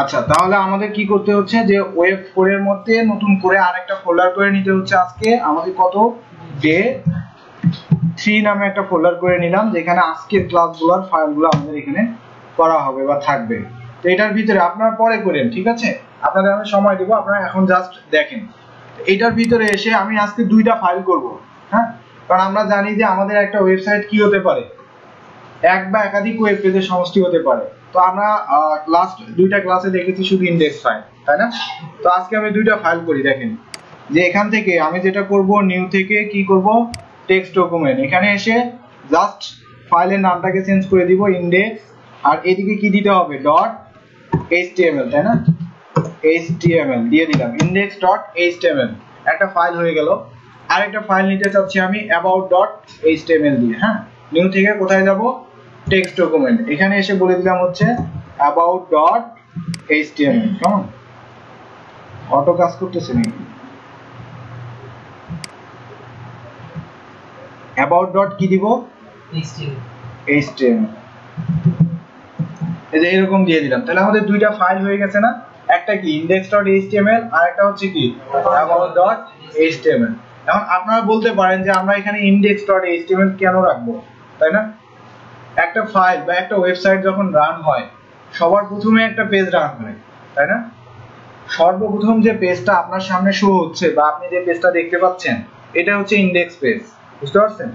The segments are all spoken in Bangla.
আচ্ছা তাহলে আমাদের কি করতে হচ্ছে যে ওয়েব 4 এর মধ্যে নতুন করে আরেকটা ফোল্ডার করে নিতে হচ্ছে আজকে। আমাদের কত? ডে থ্রি নামে একটা ফোল্ডার করে নিলাম, যেখানে আজকের ক্লাসগুলোর ফাইলগুলো আমাদের এখানে করা হবে বা থাকবে। তো এটার ভিতরে আপনারা পরে করেন, ঠিক আছে? আপনাদের আমি সময় দেব, আপনারা এখন জাস্ট দেখেন। এটার ভিতরে এসে আমি আজকে দুইটা ফাইল করব হ্যাঁ? কারণ আমরা জানি যে আমাদের একটা ওয়েবসাইট কি হতে পারে? এক বা একাধিক ওয়েব পেজের সমষ্টি হতে পারে। তো আমরা লাস্ট দুইটা ক্লাসে দেখেছি শুধু ইন্ডেক্স ফাইল তাই না? তো আজকে আমি দুইটা ফাইল করি, দেখেন। যে এখান থেকে আমি যেটা করব নিউ থেকে কি করব? টেক্সট ডকুমেন্ট এখানে এসে জাস্ট ফাইলের নামটাকে চেঞ্জ করে দিব ইন্ডেক্স আর এদিকে কি দিতে হবে? ডট এইচটিএমএল তাই না? এইচটিএমএল দিয়ে দিলাম। index.html একটা ফাইল হয়ে গেল। আরেকটা ফাইল নিতে চাচ্ছি আমি about.html দিয়ে হ্যাঁ? নিউ থেকে কোথায় যাব? টেক্সট ডকুমেন্ট এখানে এসে বলে দিলাম হচ্ছে about.html কেমন? অটো কাজ করতেছে নাকি? about dot কি দিব? html এই যে এরকম দিয়ে দিলাম। তাহলে আমাদের দুইটা ফাইল হয়ে গেছে না? একটা কি? index.html আর একটা হচ্ছে কি? about.html এখন আপনারা বলতে পারেন যে আমরা এখানে index.html কেন রাখব? তাই না? একটা ফাইল বা একটা ওয়েবসাইট যখন রান হয়, সবার প্রথমে একটা পেজ রান হয়, তাই না? সর্বপ্রথম যে পেজটা আপনার সামনে শো হচ্ছে বা আপনি যে পেজটা দেখতে পাচ্ছেন, এটা হচ্ছে ইন্ডেক্স পেজ বুঝতে পারছেন?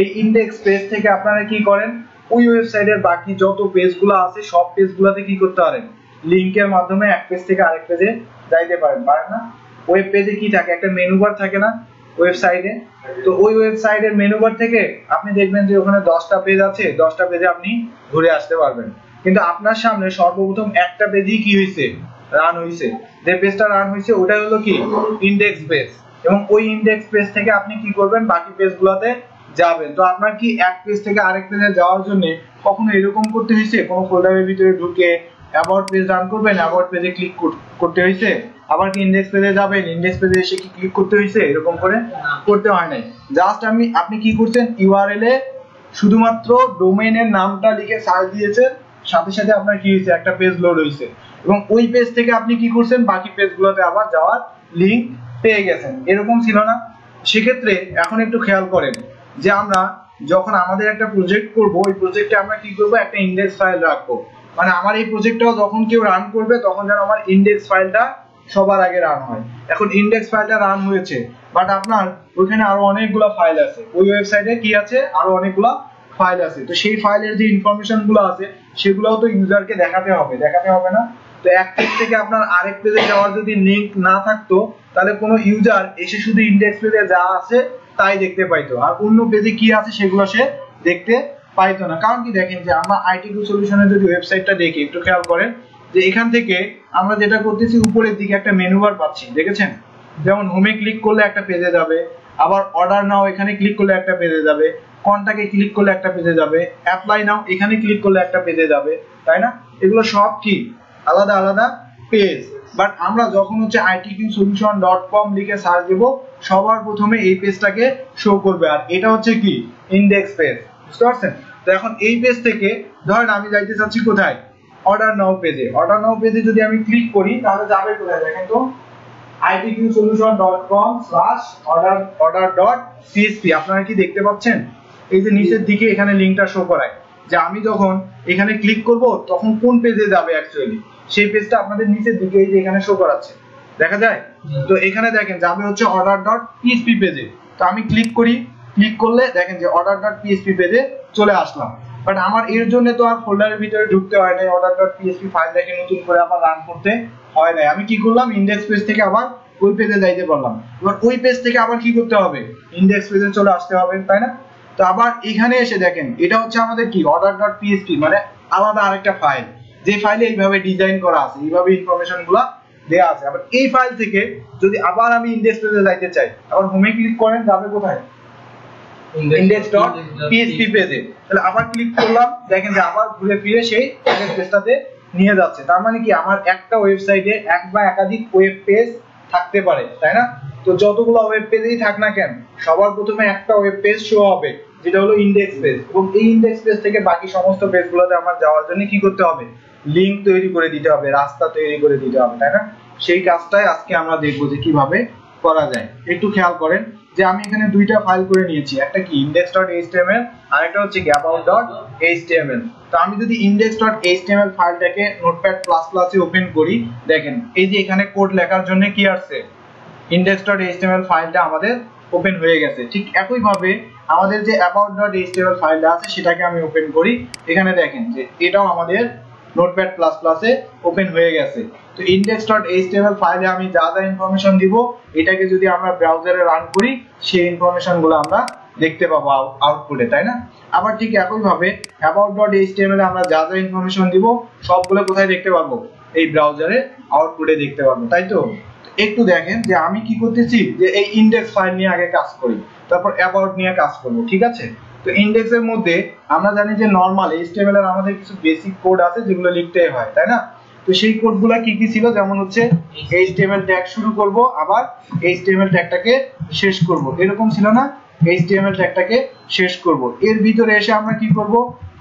এই ইন্ডেক্স পেজ থেকে আপনারা কি করেন? ওই ওয়েবসাইটের বাকি যত পেজগুলো আছে, সব পেজগুলোতে কি করতে পারেন? লিংকের মাধ্যমে এক পেজ থেকে আরেক পেজে যাইতে পারেন পারেন না? ওয়েব পেজে কি থাকে? একটা মেনু বার থাকে না ওয়েবসাইটে তো ওই ওয়েবসাইটের মেনু বার থেকে আপনি দেখবেন যে ওখানে দশটা পেজ আছে, দশটা পেজে আপনি ঘুরে আসতে পারবেন। কিন্তু আপনার সামনে সর্বপ্রথম একটা পেজই কি হয়েছে রান হয়েছে যে পেজটা রান হয়েছে ওটা হলো কি? ইন্ডেক্স পেজ এবং ওই ইন্ডেক্স পেজ থেকে আপনি কি করবেন? বাকি পেজগুলোতে যাবেন। তো আপনার কি এক পেজ থেকে আরেক পেজে যাওয়ার জন্য কখনো এরকম করতে হয়েছে কোনো ফোল্ডারের ভিতরে ঢুকে অ্যাবাউট পেজ রান করবেন অ্যাবাউট পেজে ক্লিক করতে হয়েছে। আবার কি ইন্ডেক্স পেজে যাবেন ইন্ডেক্স পেজে এসে কি ক্লিক করতে হয়েছে এরকম করে করতে হয় নাই। জাস্ট আমি আপনি কি করছেন ইউআরএল এ শুধুমাত্র ডোমেইনের নামটা লিখে সার্চ দিয়েছেন সাথে সাথে আপনার কি হয়েছে একটা পেজ লোড হয়েছে। এবং ওই পেজ থেকে আপনি কি করছেন বাকি পেজগুলোতে আবার যাওয়ার লিংক পেয়ে গেছেন। এরকম ছিল না। সেক্ষেত্রে এখন একটু খেয়াল করেন যে আমরা যখন আমাদের একটা প্রজেক্ট করব ওই প্রজেক্টে আমরা কি করব একটা ইন্ডেক্স ফাইল রাখব। মানে আমার এই প্রজেক্টটাও যখন কেউ রান করবে, তখন যেন আমার ইন্ডেক্স ফাইলটা সবার আগে রান হয়। এখন ইন্ডেক্স ফাইলটা রান হয়েছে বাট আপনার ওইখানে আরও অনেকগুলো ফাইল আছে। ওই ওয়েবসাইটে কি আছে? আরও অনেকগুলো ফাইল আছে। তো সেই ফাইলের যে ইনফরমেশনগুলো আছে, সেগুলোও তো ইউজারকে দেখাতে হবে। দেখাতে হবে না। তো এক পেজ থেকে আপনার আরেক পেজে যাওয়ার যদি লিংক না থাকতো, তাহলে কোনো ইউজার এসে শুধু ইন্ডেক্স পেজে যা আছে, তাই দেখতে পাইতো। আর অন্য পেজে কি আছে, সেগুলো সে দেখতে পাইতো না। কারণ কি দেখেন যে আমরা আইটি সলিউশনের যদি ওয়েবসাইটটা দেখি, একটু খেয়াল করেন যে এখান থেকে আমরা যেটা করতেছি, উপরের দিকে একটা মেনু বার পাচ্ছি, দেখেছেন? যেমন হোমে ক্লিক করলে একটা পেজে যাবে, আবার অর্ডার নাও এখানে ক্লিক করলে একটা পেজে যাবে কন্টাক্টে ক্লিক করলে একটা পেজে যাবে অ্যাপ্লাই নাও এখানে ক্লিক করলে একটা পেজে যাবে, তাই না? এগুলো সব কি? আলাদা আলাদা পেজ বাট আমরা যখন হচ্ছে IT two solution dot com লিখে সার্চ দেব, সবার প্রথমে এই পেজটাকে শো করবে। আর এটা হচ্ছে কি? ইন্ডেক্স পেজ বুঝতে পারছেন? তো এখন এই পেজ থেকে, ধরেন আমি যাইতে চাচ্ছি কোথায়? অর্ডার নাও পেজে অর্ডার নাও পেজে যদি আমি ক্লিক করি, তাহলে যাবে কোথায় দেখেন তো? Itqsolution.com/order.order.csp আপনারা কি দেখতে পাচ্ছেন? এই যে নিচের দিকে এখানে লিংকটা শো করায় যে আমি যখন এখানে ক্লিক করব, তখন কোন পেজে যাবে অ্যাকচুয়ালি সেই পেজটা আপনাদের নিচের দিকে এই যে এখানে শো করাচ্ছে। দেখা যায়? তো এখানে দেখেন, যাবে হচ্ছে order.php পেজে তো আমি ক্লিক করি ক্লিক করলে দেখেন যে অর্ডার ডট order.php পেজে চলে আসলাম। বাট আমার এর জন্য তো আর ফোল্ডারের ভিতরে ঢুকতে হয় নাই। Order.php ফাইল দেখে নতুন করে আবার রান করতে হয় নাই। আমি কি করলাম? ইন্ডেক্স পেজ থেকে আবার ওই পেজে যাইতে পারলাম। এবার ওই পেজ থেকে আবার কি করতে হবে? ইন্ডেক্স পেজে চলে আসতে হবে, তাই না? তো আবার এখানে এসে দেখেন, এটা হচ্ছে আমাদের কি? অর্ডার ডট order.php মানে আলাদা আরেকটা ফাইল যে ফাইলে এইভাবে ডিজাইন করা আছে, এইভাবে ইনফরমেশনগুলা দেয়া আছে। আবার এই ফাইল থেকে যদি আবার আমি ইন্ডেক্স পেজে যাইতে চাই, আবার হোমে ক্লিক করেন, যাবে কোথায়? index.php পেজে তাহলে আবার ক্লিক করলাম দেখেন যে আবার ঘুরে ফিরে সেই আগের পেজটাতে নিয়ে যাচ্ছে। তার মানে কি আমার একটা ওয়েবসাইটে এক বা একাধিক ওয়েব পেজ থাকতে পারে তাই না? তো যতগুলো ওয়েব পেজেই থাক না কেন সবার প্রথমে একটা ওয়েব পেজ শো হবে যেটা হলো ইন্ডেক্স পেজ এবং এই ইন্ডেক্স পেজ থেকে বাকি সমস্ত পেজগুলোতে আমার যাওয়ার জন্য কি করতে হবে? লিংক তৈরি করে দিতে হবে রাস্তা তৈরি করে দিতে হবে তাই না? সেই কাজটাই আজকে আমরা দেখব যে কীভাবে করা যায়। একটু খেয়াল করেন যে আমি এখানে দুইটা ফাইল করে নিয়েছি। একটা কি index.html আর একটা হচ্ছে about.html তো আমি যদি index.html ফাইলটাকে নোটপ্যাড প্লাস প্লাসে ওপেন করি, দেখেন, এই যে এখানে কোড লেখার জন্য কি আসছে? index.html ফাইলটা আমাদের ওপেন হয়ে গেছে। ঠিক একই ভাবে আমাদের যে about.html ফাইলটা আছে, সেটাকে আমি ওপেন করি। এখানে দেখেন যে এটাও আমাদের নোটপ্যাড প্লাস প্লাসে ওপেন হয়ে গেছে। তো index.html ফাইলে আমি যা যা ইনফরমেশন দিব, এটাকে যদি আমরা ব্রাউজারে রান করি, সেই ইনফরমেশনগুলো আমরা দেখতে পাবো আউটপুটে তাই না? আবার ঠিক একই ভাবে about.html এ আমরা যা যা ইনফরমেশন দিব, সবগুলো কোথায় দেখতে পাবো? এই ব্রাউজারে আউটপুটে দেখতে পাবো, তাই তো? একটু দেখেন যে আমি কি করতেছি? যে এই ইন্ডেক্স ফাইল নিয়ে আগে কাজ করি, তারপর অ্যাবাউট নিয়ে কাজ করব, ঠিক আছে? তো ইন্ডেক্স এর মধ্যে আমরা জানি যে নরমাল এইচটিএমএল এর আমাদের কিছু বেসিক কোড আছে যেগুলো লিখতে হয়, তাই না? তো সেই কোডগুলা কি কি ছিল? যেমন হচ্ছে এইচটিএমএল ট্যাগ শুরু করব, আবার এইচটিএমএল ট্যাগটাকে শেষ করব। এরকম ছিল না? এইচটিএমএল ট্যাগটাকে শেষ করব। এর ভিতরে এসে আমরা কি করব?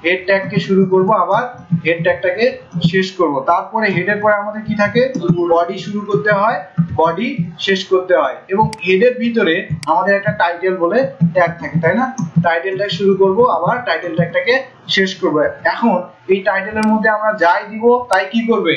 হেড ট্যাগকে শুরু করব, আবার হেড ট্যাগটাকে শেষ করব। তারপরে হেডের পরে আমাদের কি থাকে? বডি শুরু করতে হয় বডি শেষ করতে হয়। এবং হেডের ভিতরে আমাদের একটা টাইটেল বলে ট্যাগ থাকে, তাই না? টাইটেল ট্যাগ শুরু করব, আবার টাইটেল ট্যাগটাকে শেষ করব। এখন এই টাইটেলের মধ্যে আমরা যাই দিব, তাই কি করবে?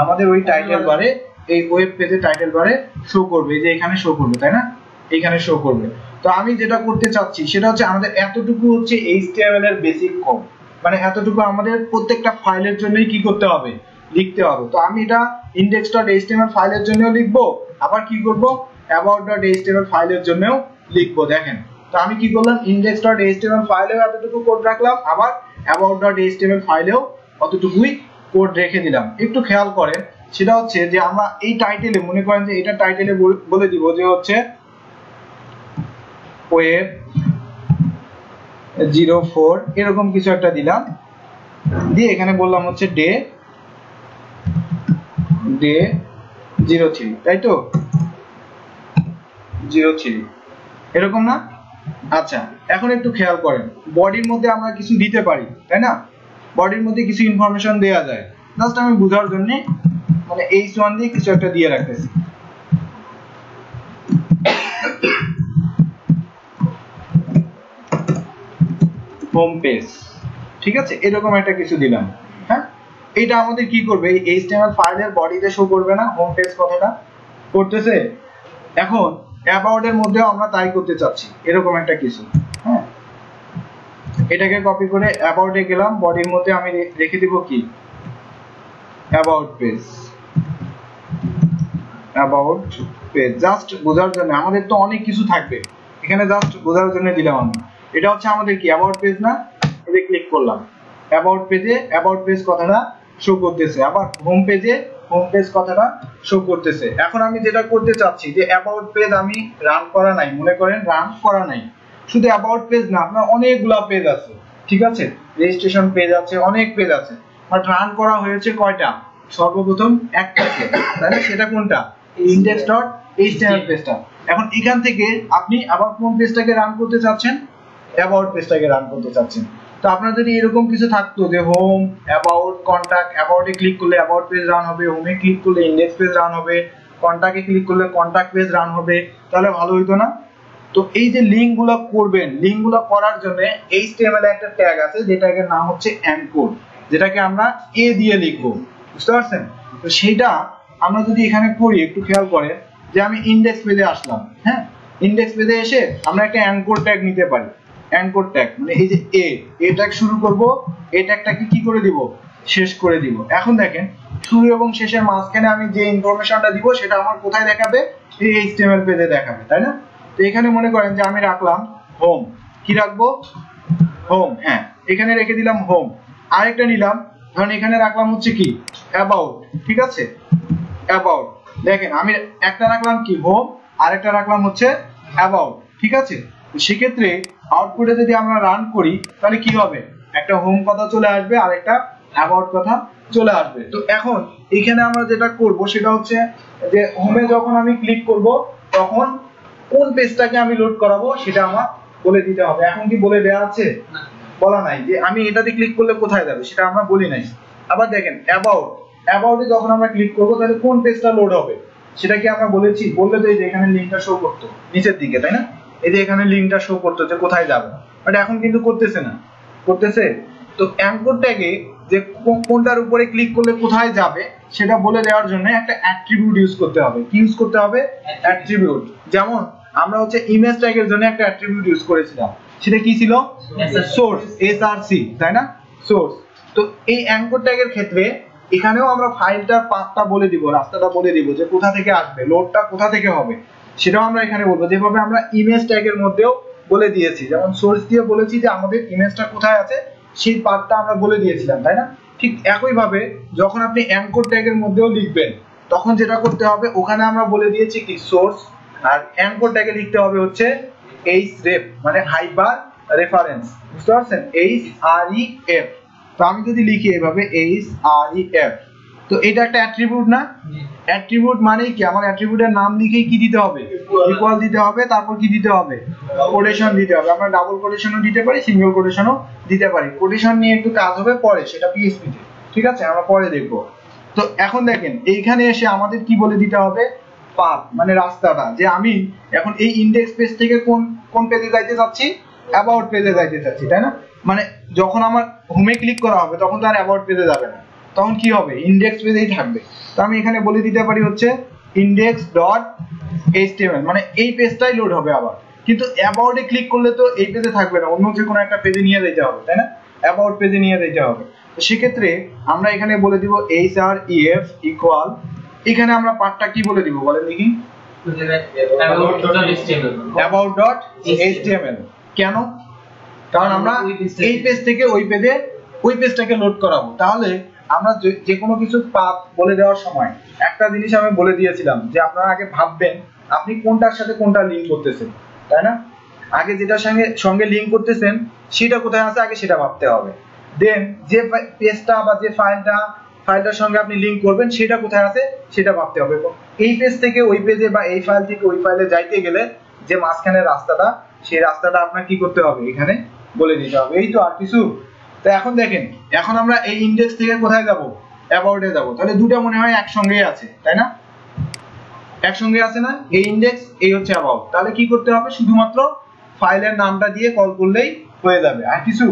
আমাদের ওই টাইটেল বারে, এই ওয়েব পেজে টাইটেল বারে শো করবে। যে এখানে শো করবে, তাই না? এখানে শো করবে। তো আমি যেটা করতে চাচ্ছি, সেটা হচ্ছে আমাদের এতটুকু হচ্ছে এইচটিএমএল এর বেসিক কোড মানে এতটুকু আমাদের প্রত্যেকটা ফাইলের জন্যই কি করতে হবে? লিখতে হবে। তো আমি এটা index.html ফাইলের জন্যও লিখব, আবার কি করব? about.html ফাইলের জন্যও লিখব, দেখেন। তো আমি কি করলাম? index.html ফাইলেও এতটুকু কোড রাখলাম, আবার about.html ফাইলেও অতটুকুই কোড রেখে দিলাম। একটু খেয়াল করেন, সেটা হচ্ছে যে আমরা এই টাইটেলে মনে করেন যে এটা টাইটেলে বলে দিব যে হচ্ছে ওয়েব জিরো ফোর, এরকম কিছু একটা দিলাম। দিয়ে এখানে বললাম হচ্ছে ডে ডে জিরো থ্রি, তাই তো? Zero three. এরকম না? আচ্ছা এখন একটু খেয়াল করেন। বডির মধ্যে আমরা কিছু দিতে পারি, তাই না? বডির মধ্যে কিছু ইনফরমেশন দেওয়া যায়। জাস্ট আমি বোঝার জন্য মানে এইচ ওয়ান দিয়ে কিছু একটা দিয়ে রাখতেছি। হোম পেজ ঠিক আছে? এরকম একটা কিছু দিলাম। হ্যাঁ? এটা আমাদের কি করবে? এই এইচটিএমএল ফাইলের বডিতে শো করবে না? হোম পেজ কথাটা? করতেছে? এখন অ্যাবাউট এর মধ্যেও আমরা তাই করতে চাচ্ছি। এরকম একটা কিছু। হ্যাঁ? এটাকে কপি করে অ্যাবাউট এ গেলাম। বডির মধ্যে আমি রেখে দিব কি? About page about page just বোঝার জন্য। আমাদের তো অনেক কিছু থাকবে। এখানে জাস্ট বোঝার জন্য দিলাম আমি। এটা হচ্ছে আমাদের কি? অ্যাবাউট পেজ না? এতে ক্লিক করলাম। অ্যাবাউট পেজে অ্যাবাউট পেজ কথাটা শো করতেছে। আবার হোম পেজে হোম পেজ কথাটা শো করতেছে। এখন আমি যেটা করতে চাচ্ছি, যে অ্যাবাউট পেজ আমি রান করা নাই। মনে করেন রান করা নাই। শুধু অ্যাবাউট পেজ না, আপনার অনেকগুলা পেজ আছে। ঠিক আছে? রেজিস্ট্রেশন পেজ আছে, অনেক পেজ আছে। বাট রান করা হয়েছে কয়টা? সর্বপ্রথম একটা তাই না? সেটা কোনটা? ইন্ডেক্স ডট এইচটিএমএল পেজটা এখন এখান থেকে আপনি আবার কোন পেজটাকে রান করতে চাচ্ছেন? অ্যাবাউট পেজটাকে রান করতে চাচ্ছেন। তো আপনার যদি এরকম কিছু থাকতো যে হোম অ্যাবাউট কন্টাক্ট অ্যাবাউটে ক্লিক করলে অ্যাবাউট পেজ রান হবে হোমে ক্লিক করলে ইন্ডেক্স পেজ রান হবে কন্টাক্টে ক্লিক করলে কন্টাক্ট পেজ রান হবে, তাহলে ভালো হইতো না? তো এই যে লিঙ্কগুলো করবেন লিঙ্কগুলো করার জন্য এইচটিএমএল একটা ট্যাগ আছে, যেটাকে নাম হচ্ছে অ্যানকোড যেটাকে আমরা এ দিয়ে লিখব। বুঝতে পারছেন? তো সেটা আমরা যদি এখানে করি, একটু খেয়াল করেন, যে আমি ইন্ডেক্স পেজে আসলাম হ্যাঁ? ইন্ডেক্স পেজে এসে আমরা একটা অ্যানকোড ট্যাগ নিতে পারি। অ্যাঙ্কর ট্যাগ মানে এই যে এ এ ট্যাগ শুরু করব এ ট্যাগটাকে কি করে দিব? শেষ করে দিব। এখন দেখেন, শুরু এবং শেষের মাঝখানে আমি যে ইনফরমেশনটা দিব, সেটা আমার কোথায় দেখাবে? এই এইচটিএমএল পেজে দেখাবে, তাই না? তো এখানে মনে করেন যে আমি রাখলাম হোম কি রাখব? হোম হ্যাঁ। এখানে রেখে দিলাম হোম আরেকটা নিলাম, ধরুন এখানে রাখলাম হচ্ছে কি? অ্যাবাউট ঠিক আছে? অ্যাবাউট দেখেন, আমি একটা রাখলাম কি? হোম আরেকটা রাখলাম হচ্ছে অ্যাবাউট ঠিক আছে? সেক্ষেত্রে আউটপুটে যদি আমরা রান করি তাহলে কি হবে? একটা হোম কথা চলে আসবে আর একটা অ্যাবাউট কথা চলে আসবে। তো এখন এখানে আমরা যেটা করব সেটা হচ্ছে যে হোমে যখন আমি ক্লিক করব তখন কোন পেজটাকে আমি লোড করাবো সেটা আমার বলে দিতে হবে। এখন কি বলে দেওয়া আছে? বলা নাই যে আমি এটাতে ক্লিক করলে কোথায় যাবে সেটা আমরা বলি নাই। আবার দেখেন অ্যাবাউট অ্যাবাউটে যখন আমরা ক্লিক করব তাহলে কোন পেজটা লোড হবে? সেটা কি আমরা বলেছি বললে তো এই যে এখানে লিংকটা শো করতো নিচের দিকে তাই না? এই যে এখানে লিংকটা শো করতো যে কোথায় যাবে? বাট এখন কিন্তু করতেছে না। করতেছে? তো অ্যাঙ্কর ট্যাগে যে কোনটার উপরে ক্লিক করলে কোথায় যাবে সেটা বলে দেওয়ার জন্য একটা অ্যাট্রিবিউট ইউজ করতে হবে। কি ইউজ করতে হবে? অ্যাট্রিবিউট যেমন আমরা হচ্ছে ইমেজ ট্যাগের জন্য একটা অ্যাট্রিবিউট ইউজ করেছিলাম। সেটা কি ছিল? সোর্স এস আর সি তাই না? সোর্স তো এই অ্যাঙ্কর ট্যাগের ক্ষেত্রে এখানেও আমরা ফাইলটার পাথটা বলে দিব রাস্তাটা বলে দিব যে কোথা থেকে আসবে লোডটা কোথা থেকে হবে। সেটাও আমরা এখানে বলব। যেভাবে আমরা ইমেজ ট্যাগের মধ্যেও বলে দিয়েছি। যেমন সোর্স দিয়ে বলেছি যে আমাদের ইমেজটা কোথায় আছে, সেই পাথটা আমরা বলে দিয়েছিলাম, তাই না? ঠিক একই ভাবে যখন আপনি অ্যাঙ্কর ট্যাগের মধ্যেও লিখবেন, তখন যেটা করতে হবে, ওখানে আমরা বলে দিয়েছি কি সোর্স আর অ্যাঙ্কর ট্যাগে লিখতে হবে হচ্ছে এইচ রেফ মানে হাইপার রেফারেন্স বুঝতে পারছেন? এইচ আর ই এফ তো আমি যদি লিখি এভাবে এইচ আর ই এফ তো এটা একটা অ্যাট্রিবিউট না? অ্যাট্রিবিউট মানেই কি? আমার অ্যাট্রিবিউটের নাম লিখেই কি দিতে হবে? ইকুয়াল দিতে হবে তারপর কি দিতে হবে? কোটেশন দিতে হবে। আমরা ডাবল কোটেশনও দিতে পারি সিঙ্গেল কোটেশনও দিতে পারি। কোটেশন নিয়ে একটু কাজ হবে পরে সেটা পিএসপি তে। ঠিক আছে? আমরা পরে দেখব। তো এখন দেখেন এইখানে এসে আমাদের কি বলে দিতে হবে? পাথ মানে রাস্তাটা। যে আমি এখন এই ইন্ডেক্স পেজ থেকে কোন কোন পেজে যাইতে চাচ্ছি? অ্যাবাউট পেজে যাইতে চাচ্ছি তাই না? মানে যখন আমার হোমে ক্লিক করা হবে তখন তো আর অ্যাবাউট পেজে যাবে না। তখন কি হবে? ইন্ডেক্স পেজেই থাকবে। তো আমি এখানে বলে দিতে পারি হচ্ছে ইন্ডেক্স ডট এইচটিএমএল মানে এই পেজটাই লোড হবে আবার। কিন্তু অ্যাবাউটে ক্লিক করলে তো এই পেজে থাকবে না অন্য যে কোনো একটা পেজে নিয়ে যেতে হবে তাই না? অ্যাবাউট পেজে নিয়ে যেতে হবে। তো সেক্ষেত্রে আমরা এখানে বলে দিব এইচ আর ইএফ ইকুয়াল এখানে আমরা পার্টটা কি বলে দিব বলেন দেখি। অ্যাবাউট ডট এইচটিএমএল কেন? কারণ আমরা এই পেজ থেকে ওই পেজে ওই পেজটাকে লোড করাবো। তাহলে আমরা যে- কোনো কিছু পাথ বলে দেওয়ার সময়, একটা জিনিস আমি বলে দিয়েছিলাম যে আপনারা আগে ভাববেন, আপনি কোনটার সাথে কোনটা লিংক করতেছেন, তাই না? আগে যেটার সঙ্গে সঙ্গে লিংক করতেছেন, সেটা কোথায় আছে আগে সেটা ভাবতে হবে। দেন যে পেজটা বা যে ফাইলটা ফাইলটার সঙ্গে আপনি লিংক করবেন, সেটা কোথায় আছে সেটা ভাবতে হবে। এই পেজ থেকে ওই পেজে বা এই ফাইল থেকে ওই ফাইলে যাইতে গেলে যে মাঝখানে রাস্তাটা, সেই রাস্তাটা আপনার কি করতে হবে? এখানে বলে দিতে হবে। এই তো আর কিছু তো এখন দেখেন, এখন আমরা এই ইন্ডেক্স থেকে কোথায় যাব? অ্যাবাউটে যাব। তাহলে দুটো মনে হয় একসঙ্গেই আছে, তাই না? একসঙ্গে আছে না? এই ইন্ডেক্স এই হচ্ছে অ্যাবাউট তাহলে কি করতে হবে? শুধুমাত্র ফাইলের নামটা দিয়ে কল করলেই হয়ে যাবে। আর কিছু?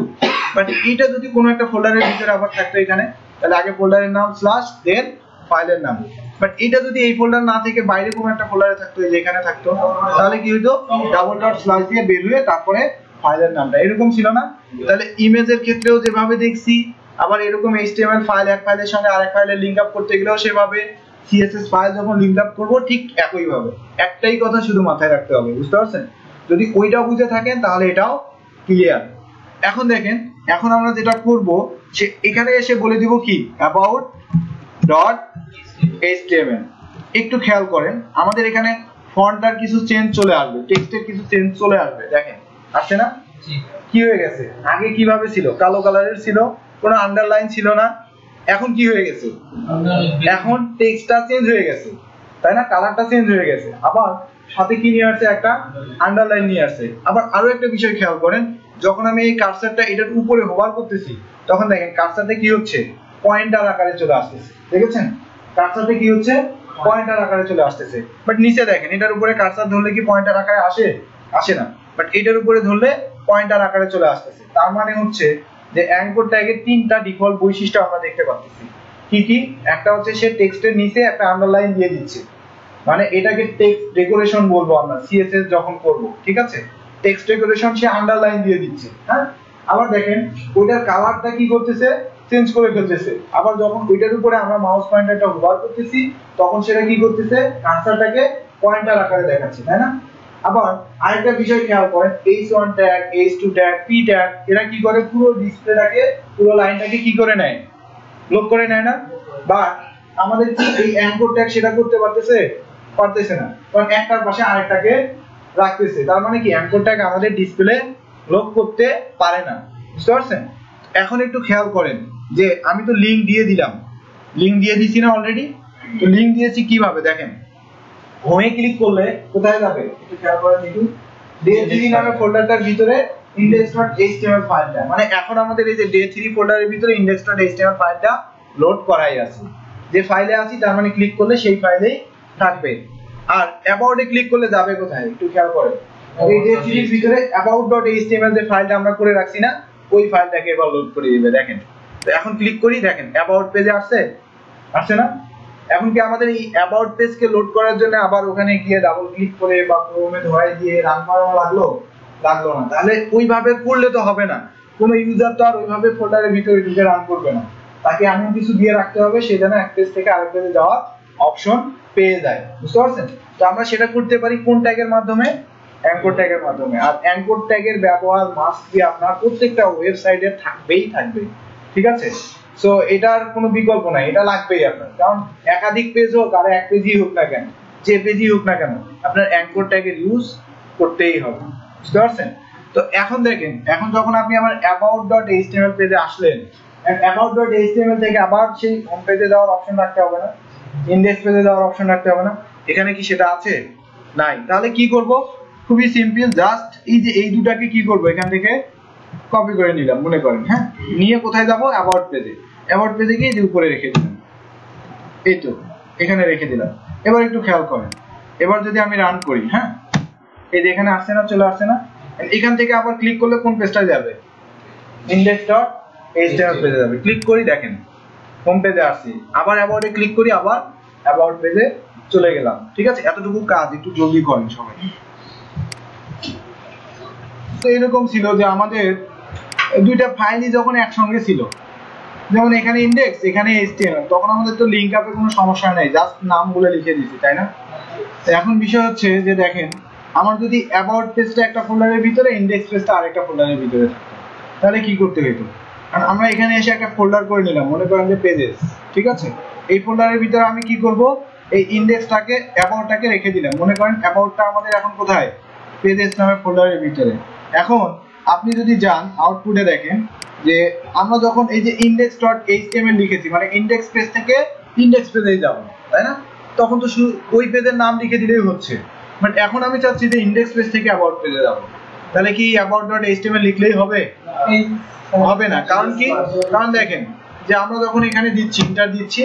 বাট এইটা যদি কোনো একটা ফোল্ডারের ভিতরে আবার থাকতো এখানে, তাহলে আগে ফোল্ডারের নাম স্ল্যাশ দেন ফাইলের নাম। বাট এটা যদি এই ফোল্ডার না থেকে বাইরে কোনো একটা ফোল্ডারে থাকতো, এই যে এখানে থাকতো, তাহলে কি হতো ডাবল ডট স্ল্যাশ দিয়ে বের হয়ে তারপরে ফাইলের নামটা। এরকম ছিল না? তাহলে ইমেজের ক্ষেত্রেও যেভাবে দেখছি আবার এরকম এইচটিএমএল ফাইল এক ফাইলের সঙ্গে আরেক ফাইলের লিংক আপ করতে গেলেও সেভাবে সিএসএস ফাইল যখন লিংক আপ করব ঠিক একই ভাবে একটাই কথা শুধু মাথায় রাখতে হবে বুঝতে পারছেন? যদি ওইটা বুঝে থাকেন তাহলে এটাও ক্লিয়ার এখন দেখেন এখন আমরা যেটা করব সে এখানে এসে বলে দিব কি? অ্যাবাউট ডট এইচটিএমএল একটু খেয়াল করেন আমাদের এখানে ফন্টটার কিছু চেঞ্জ চলে আসবে টেক্সটের কিছু চেঞ্জ চলে আসবে দেখেন। আসছে না? কি হয়ে গেছে? আগে কীভাবে ছিল? কালো কালারের ছিল? কোনো আন্ডারলাইন ছিল না? এখন কি হয়ে গেছে? এখন টেক্সটটা চেঞ্জ হয়ে গেছে। তাই না? কালারটা চেঞ্জ হয়ে গেছে। আবার সাথে কি নিয়ে আসছে? একটা আন্ডারলাইন নিয়ে আসছে। আবার আরও একটা বিষয় খেয়াল করেন যখন আমি এই কার্সারটা এটার উপরে হোভার করতেছি তখন দেখেন কার্সারতে কি হচ্ছে? পয়েন্টার আকারে চলে আসতেছে। দেখেছেন? কার্সারতে কি হচ্ছে? পয়েন্টার আকারে চলে আসতেছে। বাট নিচে দেখেন এটার উপরে কার্সার ধরলে কি পয়েন্টার আকারে আসে? আসে না। বাট এটার উপরে ধরলে পয়েন্টার আকারে চলে আসতেছে। তার মানে হচ্ছে যে অ্যাঙ্কর ট্যাগের তিনটা ডিফল্ট বৈশিষ্ট্য আমরা দেখতে পাচ্ছি। কি কি? একটা হচ্ছে সে টেক্সটের নিচে একটা আন্ডারলাইন দিয়ে দিচ্ছে। মানে এটাকে টেক্সট ডেকোরেশন বলব আমরা সিএসএস যখন করব, ঠিক আছে? টেক্সট ডেকোরেশন সে আন্ডারলাইন দিয়ে দিচ্ছে হ্যাঁ? আবার দেখেন, ওইটার কালারটা কি করতেছে? চেঞ্জ করে ফেলতেছে। আবার যখন ওইটার উপরে আমরা মাউস পয়েন্টারটা হোভার করতেছি, তখন সেটা কি করতেছে? কার্সারটাকে পয়েন্টার আকারে দেখাচ্ছে, তাই না? আবার আরেকটা বিষয় খেয়াল করেন H one tag H two tag P tag এরা কি করে? পুরো ডিসপ্লেটাকে পুরো লাইনটাকে কি করে নেয়? লোক করে নেয় না? বা আমাদের কি এই অ্যাঙ্কর ট্যাগ সেটা করতে পারতেছে? পারতেছে না। কারণ একটার পাশে আরেকটাকে রাখতেছে। তার মানে কি? অ্যাঙ্কর ট্যাগ আমাদের ডিসপ্লে লোক করতে পারে না। বুঝতে পারছেন? এখন একটু খেয়াল করেন যে আমি তো লিংক দিয়ে দিলাম। লিংক দিয়ে দিছি না অলরেডি তো লিংক দিয়েছি কীভাবে? দেখেন। হোমে ক্লিক করলে কোথায় যাবে? একটু খেয়াল করেন একটু ডে3 নামে ফোল্ডারটার ভিতরে index.html ফাইলটা মানে এখন আমাদের এই যে ডে3 ফোল্ডারের ভিতরে index.html ফাইলটা লোড করাই আছে। যে ফাইলে আছি, তার মানে ক্লিক করলে সেই ফাইলেই থাকবে। আর অ্যাবাউটে ক্লিক করলে যাবে কোথায়? একটু খেয়াল করে। এই যে সিরিজ ভিতরে about.html যে ফাইলটা আমরা করে রাখছি না, ওই ফাইলটাকে এবার লোড করে দিবে। দেখেন। তো এখন ক্লিক করি, দেখেন অ্যাবাউট পেজে আসছে? আসছে না? এখন কি আমাদের এই অ্যাবাউট পেজকে লোড করার জন্য আবার ওখানে গিয়ে ডাবল ক্লিক করে বা ক্রোমে ধরাই দিয়ে রান করানো লাগল? লাগল না। তাহলে ওইভাবে করলে তো হবে না। কোনো ইউজার তো আর ওইভাবে ফোল্ডারের ভিতরে ঢুকে রান করবে না। তাকে এমন কিছু দিয়ে রাখতে হবে, সে যেন এক পেজ থেকে আরেক পেজে যাওয়ার অপশন পেয়ে যায়। বুঝতে পারছেন? তো আমরা সেটা করতে পারি কোন ট্যাগের মাধ্যমে? অ্যাঙ্কর ট্যাগের মাধ্যমে। আর অ্যাঙ্কর ট্যাগের ব্যবহার মাস্ট বি আপনার প্রত্যেকটা ওয়েবসাইটে থাকবেই থাকবে। ঠিক আছে? সো এটার কোনো বিকল্প নাই, এটা লাগবেই আপনার। কারণ একাধিক পেজ হোক, আর এক পেজই হোক না কেন, যে পেজই হোক না কেন, আপনার অ্যাঙ্কর ট্যাগের ইউজ করতেই হবে। বুঝতে পারছেন? তো এখন দেখেন, এখন যখন আপনি আমার অ্যাবাউট ডট এইচটিএমএল পেজে আসলেন অ্যাবাউট ডট এইচটিএমএল থেকে আবার সেই হোম পেজে যাওয়ার অপশন রাখতে হবে না ইন্ডেক্স পেজে যাওয়ার অপশন রাখতে হবে না। এখানে কি সেটা আছে? নাই। তাহলে কি করব? খুবই সিম্পল জাস্ট এই যে, এই দুটাকে কি করব? এখান থেকে কপি করে নিলাম, মনে করেন হ্যাঁ? নিয়ে কোথায় যাব? অ্যাবাউট পেজে অ্যাবাউট পেজে গিয়ে উপরে রেখে দিলাম। এই তো, এখানে রেখে দিলাম। এবার একটু খেয়াল করেন। এবার যদি আমি রান করি হ্যাঁ? এই যে এখানে আসছে না, চলে আসছে না? এখান থেকে আবার ক্লিক করলে কোন পেজটা যাবে? index ডট html পেজে যাবে। ক্লিক করি, দেখেন হোম পেজে আসছি। আবার অ্যাবাউটে ক্লিক করি, আবার অ্যাবাউট পেজে চলে গেলাম। ঠিক আছে? এতটুকু কাজ, একটু জলদি করেন সবাই। তো এরকম ছিল যে আমাদের দুইটা ফাইলই যখন একসঙ্গে ছিল। যেমন এখানে ইন্ডেক্স এখানে HTML, তখন আমাদের তো লিংক আপে কোনো সমস্যা নেই জাস্ট নামগুলো লিখে দিছি তাই না? এখন বিষয় হচ্ছে যে দেখেন, আমার যদি অ্যাবাউট পেজটা একটা ফোল্ডারের ভিতরে ইন্ডেক্স পেজটা আরেকটা ফোল্ডারের ভিতরে তাহলে কি করতে হতো কারণ আমরা এখানে এসে একটা ফোল্ডার করে নিলাম, মনে করেন যে পেজেস ঠিক আছে? এই ফোল্ডারের ভিতরে আমি কি করব? এই ইন্ডেক্সটাকে অ্যাবাউটটাকে রেখে দিলাম। মনে করেন অ্যাবাউটটা আমাদের এখন কোথায়? পেজেস নামের ফোল্ডারের ভিতরে। এখন আপনি যদি যান আউটপুটে দেখেন যে আমরা যখন এই যে ইন্ডেক্স ডট এইচটিএমএল লিখেছি মানে ইন্ডেক্স পেজ থেকে ইন্ডেক্স পেজে যাব, তাই না? তখন তো শুধু ওই পেজের নাম লিখে দিলেই হচ্ছে। বাট এখন আমি চাচ্ছি যে ইন্ডেক্স পেজ থেকে অ্যাবাউট পেজে যাব। তাহলে কি অ্যাবাউট ডট এইচটিএমএল লিখলেই হবে? হবে না। কারণ কি? কারণ দেখেন যে আমরা যখন এখানে দিচ্ছি ইন্টার দিচ্ছি,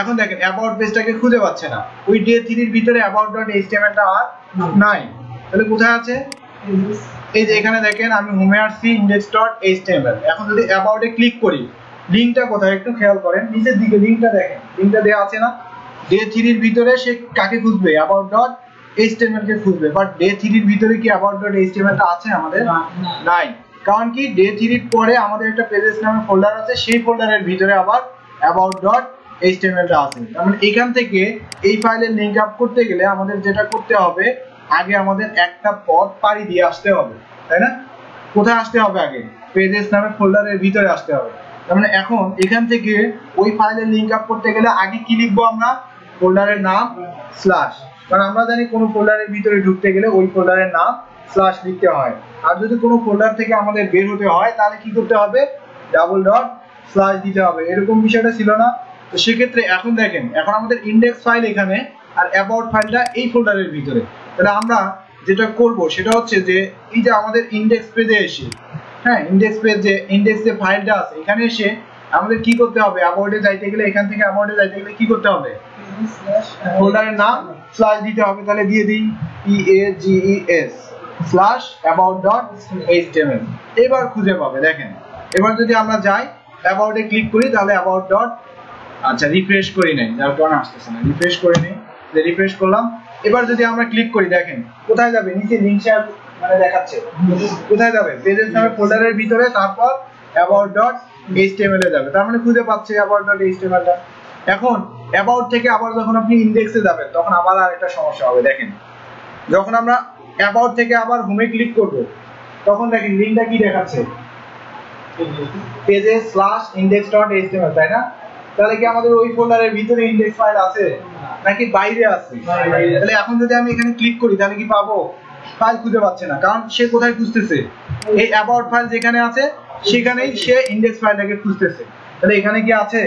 এখন দেখেন অ্যাবাউট পেজটাকে খুঁজে পাচ্ছে না। ওই ডে থ্রির ভিতরে অ্যাবাউট ডট এইচটিএমএলটা আর নাই। তাহলে কোথায় আছে? এই যে এখানে দেখেন আমি হোমে আসছি ইন্ডেক্স ডট এইচটিএমএল এখন যদি অ্যাবাউটে ক্লিক করি লিংকটা কোথায় একটু খেয়াল করেন নিচের দিকে লিংকটা দেখেন লিংকটা দেওয়া আছে না? ডে থ্রির ভিতরে সে কাকে খুঁজবে? অ্যাবাউট ডট এইচটিএমএল কে খুঁজবে। বাট ডে থ্রির ভিতরে কি অ্যাবাউট ডট এইচটিএমএল টা আছে আমাদের? নাই। কারণ কি ডে থ্রির পরে আমাদের একটা পেজেস নামে ফোল্ডার আছে সেই ফোল্ডারের ভিতরে আবার অ্যাবাউট ডট এইচটিএমএল টা আছে। তার মানে এখান থেকে এই ফাইলের লিংক আপ করতে গেলে আমাদের যেটা করতে হবে আগে আমাদের একটা পথ পাড়ি দিয়ে আসতে হবে, তাই না? কোথায় আসতে হবে আগে? পেজেস নামে ফোল্ডারের ভিতরে আসতে হবে। তার মানে এখন এখান থেকে ওই ফাইলের লিঙ্ক আপ করতে গেলে আগে কি লিখব আমরা? ফোল্ডারের নাম স্ল্যাশ কারণ আমরা জানি কোনো ফোল্ডারের ভিতরে ঢুকতে গেলে ওই ফোল্ডারের নাম স্ল্যাশ লিখতে হয়। আর যদি কোনো ফোল্ডার থেকে আমাদের বের হতে হয়, তাহলে কি করতে হবে? ডাবল ডট স্ল্যাশ দিতে হবে। এরকম বিষয়টা ছিল না। তো সেক্ষেত্রে এখন দেখেন, এখন আমাদের ইন্ডেক্স ফাইল এখানে আর অ্যাবাউট ফাইলটা এই ফোল্ডারের ভিতরে। তাহলে আমরা যেটা করব সেটা হচ্ছে যে, এই যে আমাদের ইন্ডেক্স পেজে এসে হ্যাঁ ইন্ডেক্স পেজ যে ইন্ডেক্স যে ফাইলটা আছে, এখানে এসে আমাদের কি করতে হবে? অ্যাবাউটে যাইতে গেলে, এখান থেকে অ্যাবাউটে যাইতে গেলে কি করতে হবে? ফোল্ডারের নাম স্ল্যাশ দিতে হবে, তাহলে দিয়ে দিই E A G E S slash about dot HTML এবার খুঁজে পাবে, দেখেন। এবার যদি আমরা যাই অ্যাবাউটে ক্লিক করি, তাহলে অ্যাবাউট ডট আচ্ছা রিফ্রেশ করি নাই কারণে আসতেছে না। রিফ্রেশ করে নেই রিফ্রেশ করলাম এবার যদি আমরা ক্লিক করি, দেখেন, কোথায় যাবে? নিচে লিংক শেয়ার মানে দেখাচ্ছে। কোথায় যাবে? পেজেস নামে ফোল্ডারের ভিতরে, তারপর অ্যাবাউট ডট এইচটিএমএল এ যাবে। তার মানে খুঁজে পাচ্ছে অ্যাবাউট ডট এইচটিএমএল এখন অ্যাবাউট থেকে আবার যখন আপনি ইন্ডেক্সে যাবেন, তখন আবার আরেকটা সমস্যা হবে। দেখেন, যখন আমরা অ্যাবাউট থেকে আবার হোমে ক্লিক করব, তখন দেখেন লিংকটা কি দেখাচ্ছে? পেজে স্ল্যাশ ইন্ডেক্স ডট এইচটিএমএল তাই না? তাহলে কি আমাদের ওই ফোল্ডারের ভিতরে ইন্ডেক্স ফাইল আছে? নাকি বাইরে আছে? তাহলে এখন যদি আমি এখানে ক্লিক করি, তাহলে কি পাবো? ফাইল খুঁজে পাচ্ছে না, কারণ সে কোথায় খুঁজতেছে? এই অ্যাবাউট ফাইল যেখানে আছে, সেখানেই সে ইন্ডেক্স ফাইলটাকে খুঁজতেছে। তাহলে এখানে কি আছে?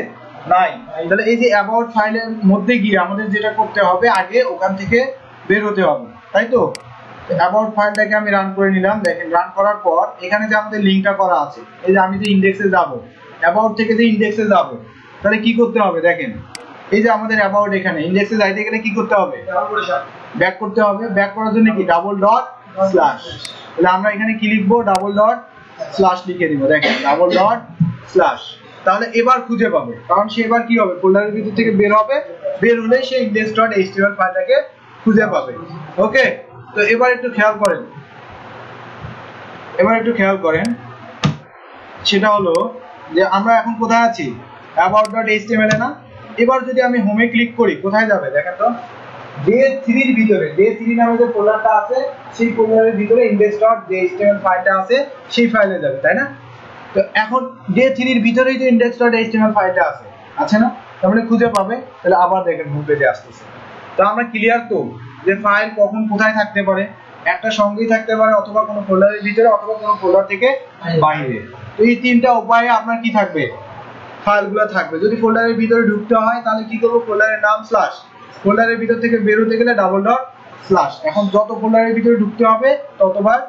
নাই। তাহলে এই যে অ্যাবাউট ফাইলের মধ্যে গিয়ে আমাদের যেটা করতে হবে, আগে ওখান থেকে বের হতে হবে। তাই তো? অ্যাবাউট ফাইলটাকে আমি রান করে নিলাম। দেখেন রান করার পর এখানে যে আমাদের লিংকটা করা আছে, এই যে আমি যে ইন্ডেক্সে যাব অ্যাবাউট থেকে যে ইন্ডেক্সে যাব, তাহলে কি করতে হবে? দেখেন এই যে আমাদের অ্যাবাউট এখানে ইন্ডেক্সে যাইতে গেলে কি করতে হবে? ব্যাক করতে হবে। ব্যাক করার জন্য কি? ডাবল ডট স্ল্যাশ তাহলে আমরা এখানে কি লিখব? ডাবল ডট স্ল্যাশ লিখে দিব। দেখেন ডাবল ডট স্ল্যাশ তাহলে এবার খুঁজে পাবে। কারণ সে এবার কি হবে? ফোল্ডারের ভিতর থেকে বের হবে। বের হলে সে ইন্ডেক্স ডট এইচটিএমএল ফাইলটাকে খুঁজে পাবে। ওকে? তো এবার একটু খেয়াল করেন। এবার একটু খেয়াল করেন। সেটা হলো যে আমরা এখন কোথায় আছি? অ্যাবাউট ডট এইচটিএমএল এ না? এবার যদি আমি হোমে ক্লিক করি, কোথায় যাবে? দেখেন তো। ডে থ্রির ভিতরে ডে থ্রি নামে যে ফোল্ডারটা আছে, সেই ফোল্ডারের ভিতরে ইন্ডেক্স ডট ফাইলটা আছে, সেই ফাইলে যাবে, তাই না? তো এখন ডে থ্রির ভিতরেই তো ইন্ডেক্স ডট ফাইলটা আছে। আছে না? তার মানে খুঁজে পাবে। তাহলে আবার দেখেন হোম পেজে আসতেছে। তো আমরা ক্লিয়ার তো যে ফাইল কখন কোথায় থাকতে পারে? একটা সঙ্গেই থাকতে পারে অথবা কোনো ফোল্ডারের ভিতরে অথবা কোনো ফোল্ডার থেকে বাইরে। তো এই তিনটা উপায়ে আপনার কি থাকবে? ফাইলগুলো থাকবে। যদি ফোল্ডারের ভিতরে ঢুকতে হয়, তাহলে কি করব? ফোল্ডারের নাম স্ল্যাশ ফোল্ডারের ভিতর থেকে বেরোতে গেলে ডাবল ডট স্ল্যাশ এখন যত ফোল্ডারের ভিতরে ঢুকতে হবে, ততবার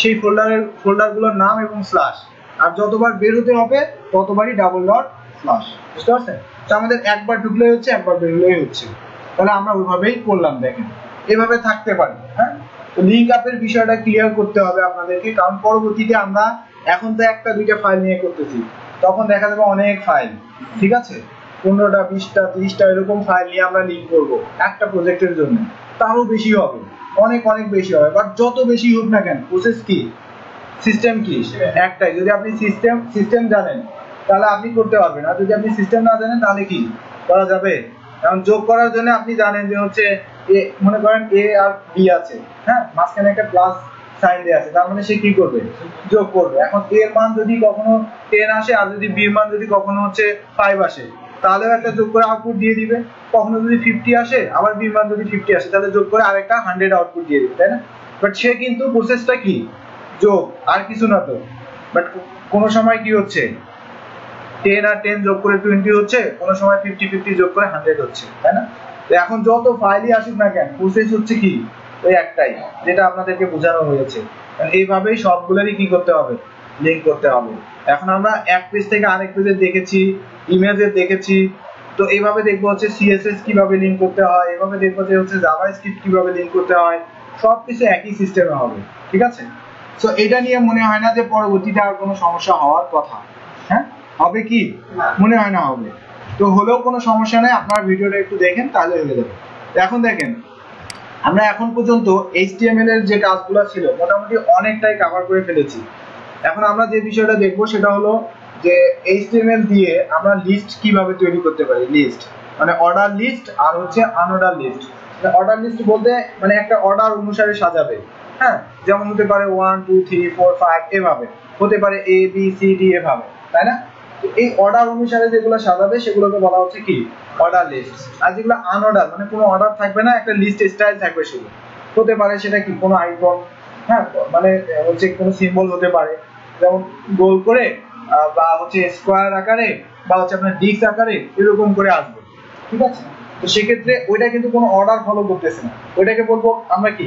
সেই ফোল্ডারের, ফোল্ডারগুলোর নাম এবং স্ল্যাশ আর যতবার বের হতে হবে, ততবারই ডাবল ডট স্ল্যাশ বুঝতে পারছেন? তো আমাদের একবার ঢুকলেই হচ্ছে, একবার বেরোলেই হচ্ছে। তাহলে আমরা ওইভাবেই করলাম, দেখেন। এভাবে থাকতে পারি হ্যাঁ? তো লিঙ্ক আপের বিষয়টা ক্লিয়ার করতে হবে আপনাদেরকে, কারণ পরবর্তীতে আমরা এখন তো একটা দুইটা ফাইল নিয়ে করতেছি। তখন দেখা যাবে অনেক ফাইল ঠিক আছে? পনেরোটা, বিশটা, ত্রিশটা এরকম ফাইল নিয়ে আমরা লিঙ্ক করব একটা প্রজেক্টের জন্য। তারও বেশি হবে। অনেক অনেক বেশি হবে। বাট যত বেশি হোক না কেন প্রসেস কি? সিস্টেম কি? একটাই। যদি আপনি সিস্টেম সিস্টেম জানেন, তাহলে আপনি করতে পারবেন। আর যদি আপনি সিস্টেম না জানেন, তাহলে কি করা যাবে? কারণ যোগ করার জন্য আপনি জানেন যে হচ্ছে এ, মনে করেন এ আর বি আছে। হ্যাঁ? মাঝখানে একটা প্লাস সাইন দেওয়া আছে, তার মানে সে কি করবে? যোগ করবে। এখন এ এর মান যদি কখনো টেন আসে, আর যদি বি এর মান যদি কখনো হচ্ছে ফাইভ আসে, তাহলেও একটা যোগ করে আউটপুট দিয়ে দিবে। কখনো যদি ফিফটি আসে, আবার বি মান যদি ফিফটি আসে, তাহলে যোগ করে আরেকটা হান্ড্রেড আউটপুট দিয়ে দিবে, তাই না? বাট সে কিন্তু প্রসেসটা কি? যোগ, আর কিছু না তো। বাট কোনো সময় কি হচ্ছে? টেন আর টেন যোগ করে টোয়েন্টি হচ্ছে, কোনো সময় ফিফটি ফিফটি যোগ করে হান্ড্রেড হচ্ছে, তাই না? তো এখন যত ফাইলই আসুক না কেন প্রসেস হচ্ছে কি? ওই একটাই, যেটা আপনাদেরকে বোঝানো হয়েছে। এইভাবেই সবগুলোরই কি করতে হবে? লিঙ্ক করতে হবে। এখন আমরা এক পেজ থেকে আরেক পেজে দেখেছি ইমেজে দেখেছি। তো এইভাবে দেখব হচ্ছে সিএসএস কীভাবে লিঙ্ক করতে হয় এভাবে দেখব যে হচ্ছে জাভা স্ক্রিপ্ট কীভাবে লিঙ্ক করতে হয়। সবকিছু একই সিস্টেমে হবে, ঠিক আছে? তো এটা নিয়ে মনে হয় না যে পরবর্তীতে আর কোনো সমস্যা হওয়ার কথা। হ্যাঁ? হবে কি? মনে হয় না হবে। তো হলেও কোনো সমস্যা নেই, আপনার ভিডিওটা একটু দেখেন, তাহলে হয়ে যাবে। এখন দেখেন আমরা এখন পর্যন্ত এইচটিএমএল এর যে কাজগুলো ছিল, মোটামুটি অনেকটাই কভার করে ফেলেছি। এখন আমরা যে বিষয়টা দেখব সেটা হলো যে এইচটিএমএল দিয়ে আমরা লিস্ট কীভাবে তৈরি করতে পারি লিস্ট মানে অর্ডার লিস্ট আর হচ্ছে আনঅর্ডার লিস্ট অর্ডার লিস্ট বলতে মানে একটা অর্ডার অনুসারে সাজাবে। হ্যাঁ? যেমন হতে পারে one two three four five এভাবে। হতে পারে এ বি সি ডি এভাবে। তাই না? এই অর্ডার অনুসারে যেগুলো সাজাবে, সেগুলোকে বলা হচ্ছে কি? অর্ডার লিস্ট আর যেগুলো আনঅর্ডার মানে কোনো অর্ডার থাকবে না, একটা লিস্ট স্টাইল থাকবে শুধু। হতে পারে সেটা কি? কোনো আইকন হ্যাঁ মানে হচ্ছে কোনো সিম্বল হতে পারে। যেমন গোল করে বা হচ্ছে স্কোয়ার আকারে, বা হচ্ছে আপনার ডিস্ক আকারে, এরকম করে আসবে। ঠিক আছে? তো সেক্ষেত্রে ওইটা কিন্তু কোনো অর্ডার ফলো করতেছে না। ওইটাকে বলব আমরা কি?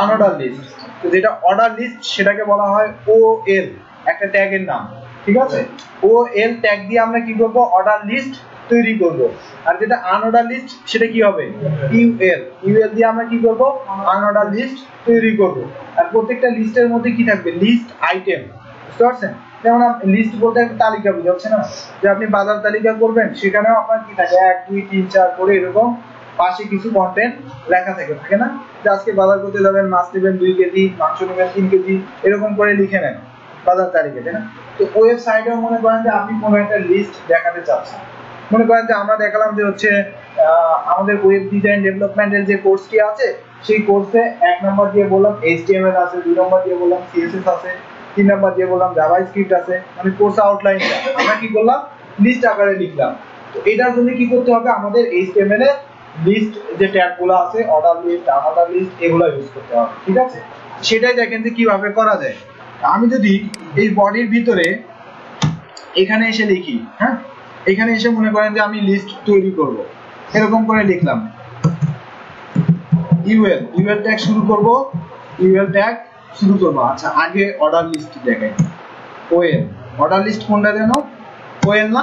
আনঅর্ডার লিস্ট যেটা অর্ডার লিস্ট সেটাকে বলা হয় ও এল একটা ট্যাগের নাম। ঠিক আছে? ও এল ট্যাগ দিয়ে আমরা কি করব? অর্ডার লিস্ট তৈরি করব। আর যেটা আনঅর্ডার লিস্ট সেটা কি হবে? ইউএল ইউএল দিয়ে আমরা কি করব? আনঅর্ডার লিস্ট তৈরি করব। আর প্রত্যেকটা লিস্টের মধ্যে কি থাকবে? লিস্ট আইটেম বুঝতে পারছেন? যেমন লিস্ট বলতে একটা তালিকা বুঝাচ্ছে না? যে আপনি বাজার তালিকা করবেন, সেখানেও আপনার কি থাকে? এক, দুই, তিন, চার করে এরকম পাশে কিছু কন্টেন্ট লেখা থাকে থাকে না? যে আজকে বাজার করতে যাবেন, মাছ নেবেন দুই কেজি, মাংস নেবেন তিন কেজি, এরকম করে লিখে নেন। বাজার তালিকা, তাই না? তো ওয়েবসাইটেও মনে করেন যে আপনি কোনো একটা লিস্ট দেখাতে চাচ্ছেন। মনে করেন যে আমরা দেখালাম যে হচ্ছে আমাদের ওয়েব ডিজাইন ডেভেলপমেন্টের যে কোর্সটি আছে, সেই কোর্সে এক নম্বর দিয়ে বললাম এইচটিএমএল আছে, দুই নম্বর দিয়ে বললাম সিএসএস আছে, তিন নম্বর দিয়ে বললাম জাভা স্ক্রিপ্ট আছে মানে কোর্স আউটলাইনটা আমরা কি করলাম? লিস্ট আকারে লিখলাম। তো এটার জন্য কি করতে হবে? আমাদের এইচটিএমএল এর লিস্ট যে ট্যাগগুলো আছে অর্ডার লিস্ট আনঅর্ডার লিস্ট এগুলো ইউজ করতে হবে। ঠিক আছে? সেটাই দেখেন যে কীভাবে করা যায়। আমি যদি এই বডির ভিতরে এখানে এসে লিখি হ্যাঁ? এখানে এসে মনে করেন যে আমি লিস্ট তৈরি করব। এরকম করে লিখলাম। ইউএল ইউএল ট্যাগ শুরু করব ইউএল ট্যাগ শুরু করব। আচ্ছা আগে অর্ডার লিস্ট দেখাই। ওএল অর্ডার লিস্ট কোনটা যেন? ওএল না?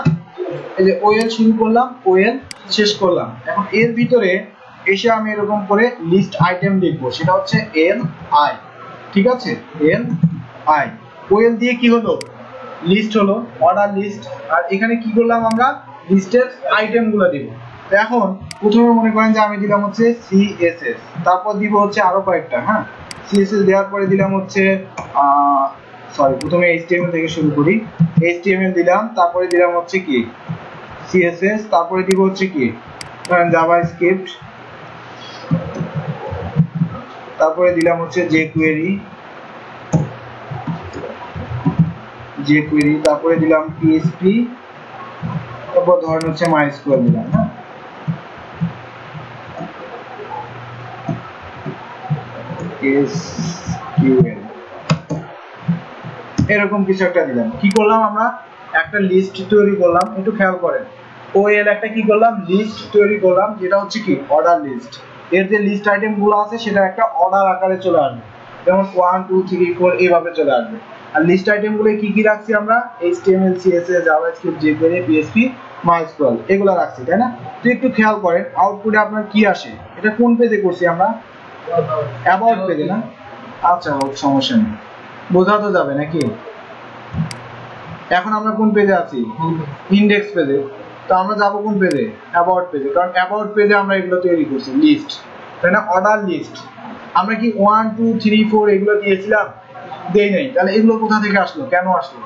এই যে ওএল শুরু করলাম ওএল শেষ করলাম। এখন এর ভিতরে এসে আমি এরকম করে লিস্ট আইটেম লিখব। সেটা হচ্ছে এল আই ঠিক আছে? এল আই ওএল দিয়ে কি হলো? লিস্ট হলো অর্ডার লিস্ট আর এখানে কি করলাম আমরা? লিস্টের আইটেমগুলো দিব। তো এখন প্রথমে মনে করেন যে আমি দিলাম হচ্ছে সিএসএস তারপর দিব হচ্ছে আরও কয়েকটা হ্যাঁ? সিএসএস দেওয়ার পরে দিলাম হচ্ছে সরি প্রথমে এইচটিএমএল থেকে শুরু করি। এইচটিএমএল দিলাম, তারপরে দিলাম হচ্ছে কি? সিএসএস তারপরে দিব হচ্ছে কি? জাভাস্ক্রিপ্ট তারপরে দিলাম হচ্ছে জেকুয়েরি জেকুয়েরি তারপরে দিলাম পিএসপি তারপর ধরেন হচ্ছে মাইস্কুয়েল দিলাম হ্যাঁ? এসকিউএল এরকম কিছু একটা দিলাম। কি করলাম আমরা? একটা লিস্ট তৈরি করলাম, একটু খেয়াল করেন। ওএল একটা কি করলাম? লিস্ট তৈরি করলাম, যেটা হচ্ছে কি? অর্ডার লিস্ট এর যে লিস্ট আইটেমগুলো আছে, সেটা একটা অর্ডার আকারে চলে আসবে। যেমন ওয়ান টু থ্রি ফোর এইভাবে চলে আসবে। আর লিস্ট আইটেমগুলো কি কি রাখছি আমরা? HTML CSS JavaScript jQuery PSP MySQL এগুলো রাখছি, তাই না? তো একটু খেয়াল করেন আউটপুটে আপনার কি আসে? এটা কোন পেজে করছি আমরা? অ্যাবাউট পেজে না? আচ্ছা হোক, সমস্যা নেই। বোঝা তো যাবে নাকি? এখন আমরা কোন পেজে আছি? ইন্ডেক্স পেজে তো আমরা যাব কোন পেজে অ্যাবাউট পেজে কারণ অ্যাবাউট পেজে আমরা এগুলো তৈরি করছি লিস্ট তাই না? অর্ডার লিস্ট আমরা কি ওয়ান টু থ্রি ফোর এগুলো দিয়েছিলাম? দেই নাই। তাহলে এগুলো কোথা থেকে আসলো? কেন আসলো?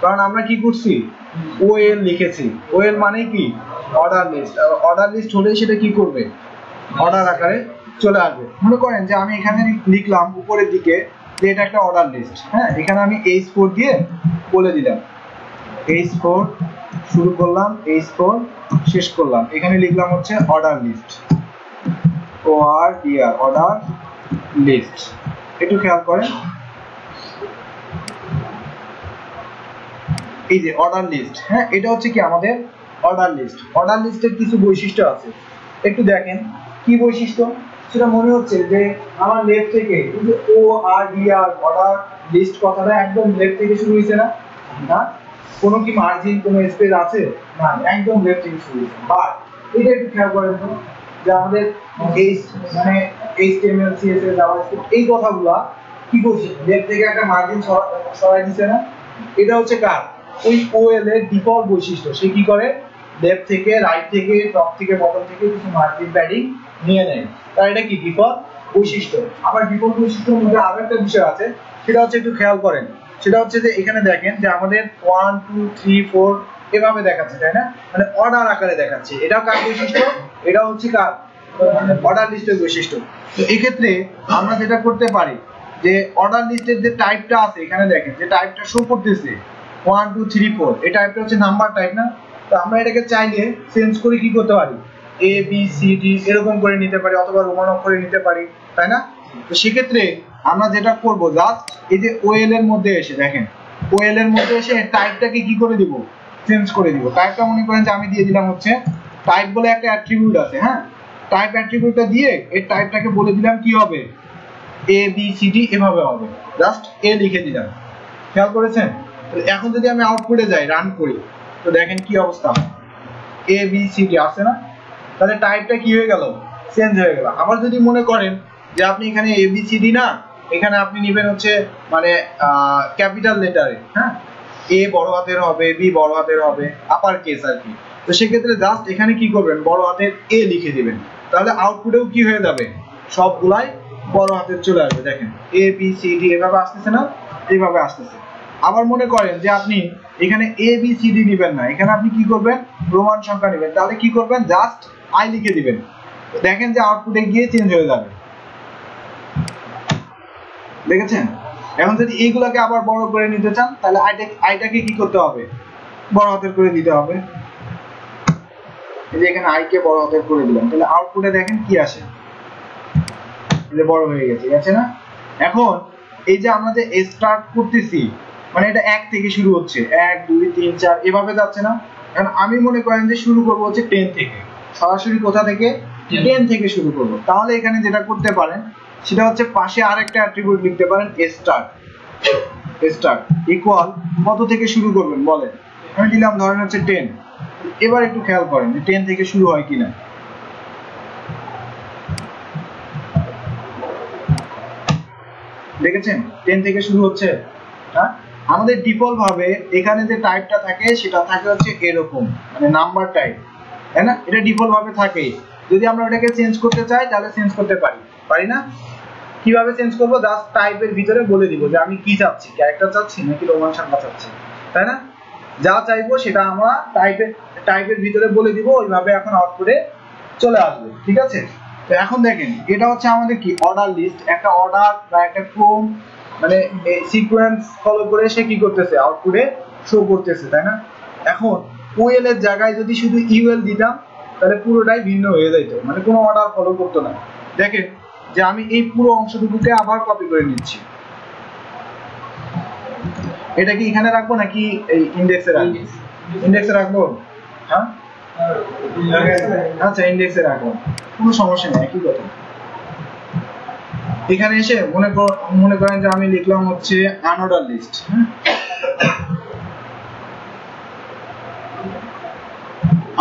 কারণ আমরা কি করছি? ওএল লিখেছি। ওএল মানে কি? অর্ডার লিস্ট অর্ডার লিস্ট হলে সেটা কি করবে? অর্ডার আকারে চলে আসবে। মনে করেন যে আমি এখানে লিখলাম উপরের দিকে যে এটা একটা অর্ডার লিস্ট হ্যাঁ এখানে আমি এইচ ফোর দিয়ে বলে দিলাম। এইচ ফোর শুরু করলাম এইচ ফোর শেষ করলাম। এখানে লিখলাম হচ্ছে order list O R D R order list একটু খেয়াল করেন। এই যে অর্ডার লিস্ট হ্যাঁ এটা হচ্ছে কি আমাদের অর্ডার লিস্ট অর্ডার লিস্টের কিছু বৈশিষ্ট্য আছে। একটু দেখেন, কি বৈশিষ্ট্য? সেটা মনে হচ্ছে যে আমার লেফট থেকে O R D R order list কথাটা একদম লেফট থেকে শুরু হয়েছে না? না। কোনো কি মার্জিন কোনো স্পেস আছে? না, একদম লেফট থেকে শুরু হয়েছে। বাট এটা একটু খেয়াল করেন তো, যে আমাদের এই মানে এইচটিএমএল সিএসএস জাভাস্ক্রিপ্ট এই কথাগুলা কি করছে লেফট থেকে একটা মার্জিন সরাই দিছে না? এটা হচ্ছে কার? ওই ওএল এর ডিফল্ট বৈশিষ্ট্য। সে কি করে? লেফট থেকে রাইট থেকে টপ থেকে বটম থেকে কিছু মার্জিন প্যাডিং নিয়ে নেয়। তার এটা কি? ডিফল্ট বৈশিষ্ট্য। আবার ডিফল্ট বৈশিষ্ট্যের মধ্যে আরও একটা বিষয় আছে, সেটা হচ্ছে একটু খেয়াল করেন। সেটা হচ্ছে যে এখানে দেখেন যে আমাদের ওয়ান টু থ্রি ফোর এভাবে দেখাচ্ছে, তাই না? মানে অর্ডার আকারে দেখাচ্ছে। এটাও কার বৈশিষ্ট্য? এটা হচ্ছে কার? অর্ডার লিস্টের বৈশিষ্ট্য। তো এক্ষেত্রে আমরা যেটা করতে পারি, যে অর্ডার লিস্টের যে টাইপটা আছে, এখানে দেখেন যে টাইপটা শো করতেছে। ওয়ান টু থ্রি ফোর এই টাইপটা হচ্ছে নাম্বার টাইপ না? তো আমরা এটাকে চাইলে চেঞ্জ করে কি করতে পারি? এ বি সি ডি এরকম করে নিতে পারি, অথবা রোমান অক্ষরে নিতে পারি, তাই না? তো সেক্ষেত্রে আমরা যেটা করব জাস্ট এই যে ওএল এর মধ্যে এসে, দেখেন ওএল এর মধ্যে এসে টাইপটাকে কি করে দিব? চেঞ্জ করে দিব। টাইপটা মনে করেন যে আমি দিয়ে দিলাম হচ্ছে টাইপ বলে একটা অ্যাট্রিবিউট আছে হ্যাঁ? টাইপ অ্যাট্রিবিউটটা দিয়ে এই টাইপটাকে বলে দিলাম কি হবে? এ বি সি ডি এভাবে হবে। জাস্ট এ লিখে দিলাম। খেয়াল করেছেন? এখন যদি আমি আউটপুটে যাই রান করি, তো দেখেন কি অবস্থা। এ বি সি ডি আসছে না? তাহলে টাইপটা কি হয়ে গেল? চেঞ্জ হয়ে গেল। আবার যদি মনে করেন যে আপনি এখানে এ বি সি ডি না, এখানে আপনি নেবেন হচ্ছে মানে ক্যাপিটাল লেটারে হ্যাঁ? এ বড় হাতের হবে বি বড় হাতের হবে আপার কেস আর কি। তো সেক্ষেত্রে জাস্ট এখানে কি করবেন? বড় হাতের এ লিখে দিবেন। তাহলে আউটপুটেও কি হয়ে যাবে? সবগুলাই বড় হাতের চলে আসবে। দেখেন এ বি সি ডি এভাবে আসতেছে না? এইভাবে আসতেছে। আবার মনে করেন যে আপনি এখানে এ বি সি ডি নেবেন না। এখানে আপনি কি করবেন? রোমান সংখ্যা নেবেন। তাহলে কি করবেন? জাস্ট আই লিখে দিবেন। দেখেন যে আউটপুটে গিয়ে চেঞ্জ হয়ে যাবে। দেখেছেন? এখন যদি এইগুলোকে আবার বড় করে নিতে চান, তাহলে আইটা আইটাকে কি করতে হবে? বড় হাতের করে দিতে হবে। এই যে এখানে আই কে বড় হাতের করে দিলাম। তাহলে আউটপুটে দেখেন কি আসে? বড় হয়ে গেছে। গেছে না? এখন এই যে আমরা যে স্টার্ট করতেছি মানে এটা এক থেকে শুরু হচ্ছে। এক দুই তিন চার এভাবে যাচ্ছে না। এখন আমি মনে করেন যে শুরু করব হচ্ছে টেন থেকে। সরাসরি কোথা থেকে? টেন থেকে শুরু করব। তাহলে এখানে যেটা করতে পারেন সেটা হচ্ছে পাশে আরেকটা অ্যাট্রিবিউট লিখতে পারেন স্টার্ট স্টার্ট ইকুয়াল কত থেকে শুরু করবেন বলেন? আমি দিলাম ধরেন হচ্ছে টেন এবার একটু খেয়াল করেন যে টেন থেকে শুরু হয় কিনা। দেখেছেন? টেন থেকে শুরু হচ্ছে। হ্যাঁ? আমাদের ডিফল্ট ভাবে এখানে যে টাইপটা থাকে, সেটা থাকে হচ্ছে এরকম মানে নাম্বার টাইপ তাই না? এটা ডিফল্ট ভাবে থাকে। যদি আমরা ওটাকে চেঞ্জ করতে চাই, তাহলে চেঞ্জ করতে পারি। পারি না? কীভাবে চেঞ্জ করব? জাস্ট টাইপের ভিতরে বলে দিব যে আমি কি চাচ্ছি? ক্যারেক্টার চাচ্ছি নাকি রোমান সংখ্যা চাচ্ছি? তাই না? যা চাইব সেটা আমরা টাইপের টাইপের ভিতরে বলে দিব, ওইভাবে এখন আউটপুটে চলে আসবে। ঠিক আছে? তো এখন দেখেন, এটা হচ্ছে আমাদের কি? অর্ডার লিস্ট একটা অর্ডার বা একটা ক্রম মানে সিকোয়েন্স ফলো করে সে কি করতেছে? আউটপুটে শো করতেছে, তাই না? এখন ওএল এর জায়গায় যদি শুধু ইউএল দিতাম, তাহলে পুরোটাই ভিন্ন হয়ে যেত মানে কোনো অর্ডার ফলো করতো না। দেখেন যে আমি এই পুরো অংশটুকুকে আবার কপি করে নিচ্ছি। এটা কি এখানে রাখব নাকি এই ইন্ডেক্সে রাখব? ইন্ডেক্সে রাখব? হ্যাঁ? আচ্ছা ইন্ডেক্সে রাখব। কোনো সমস্যা নেই, একই কথা। এখানে এসে মনে মনে করেন যে আমি লিখলাম হচ্ছে আনঅর্ডার লিস্ট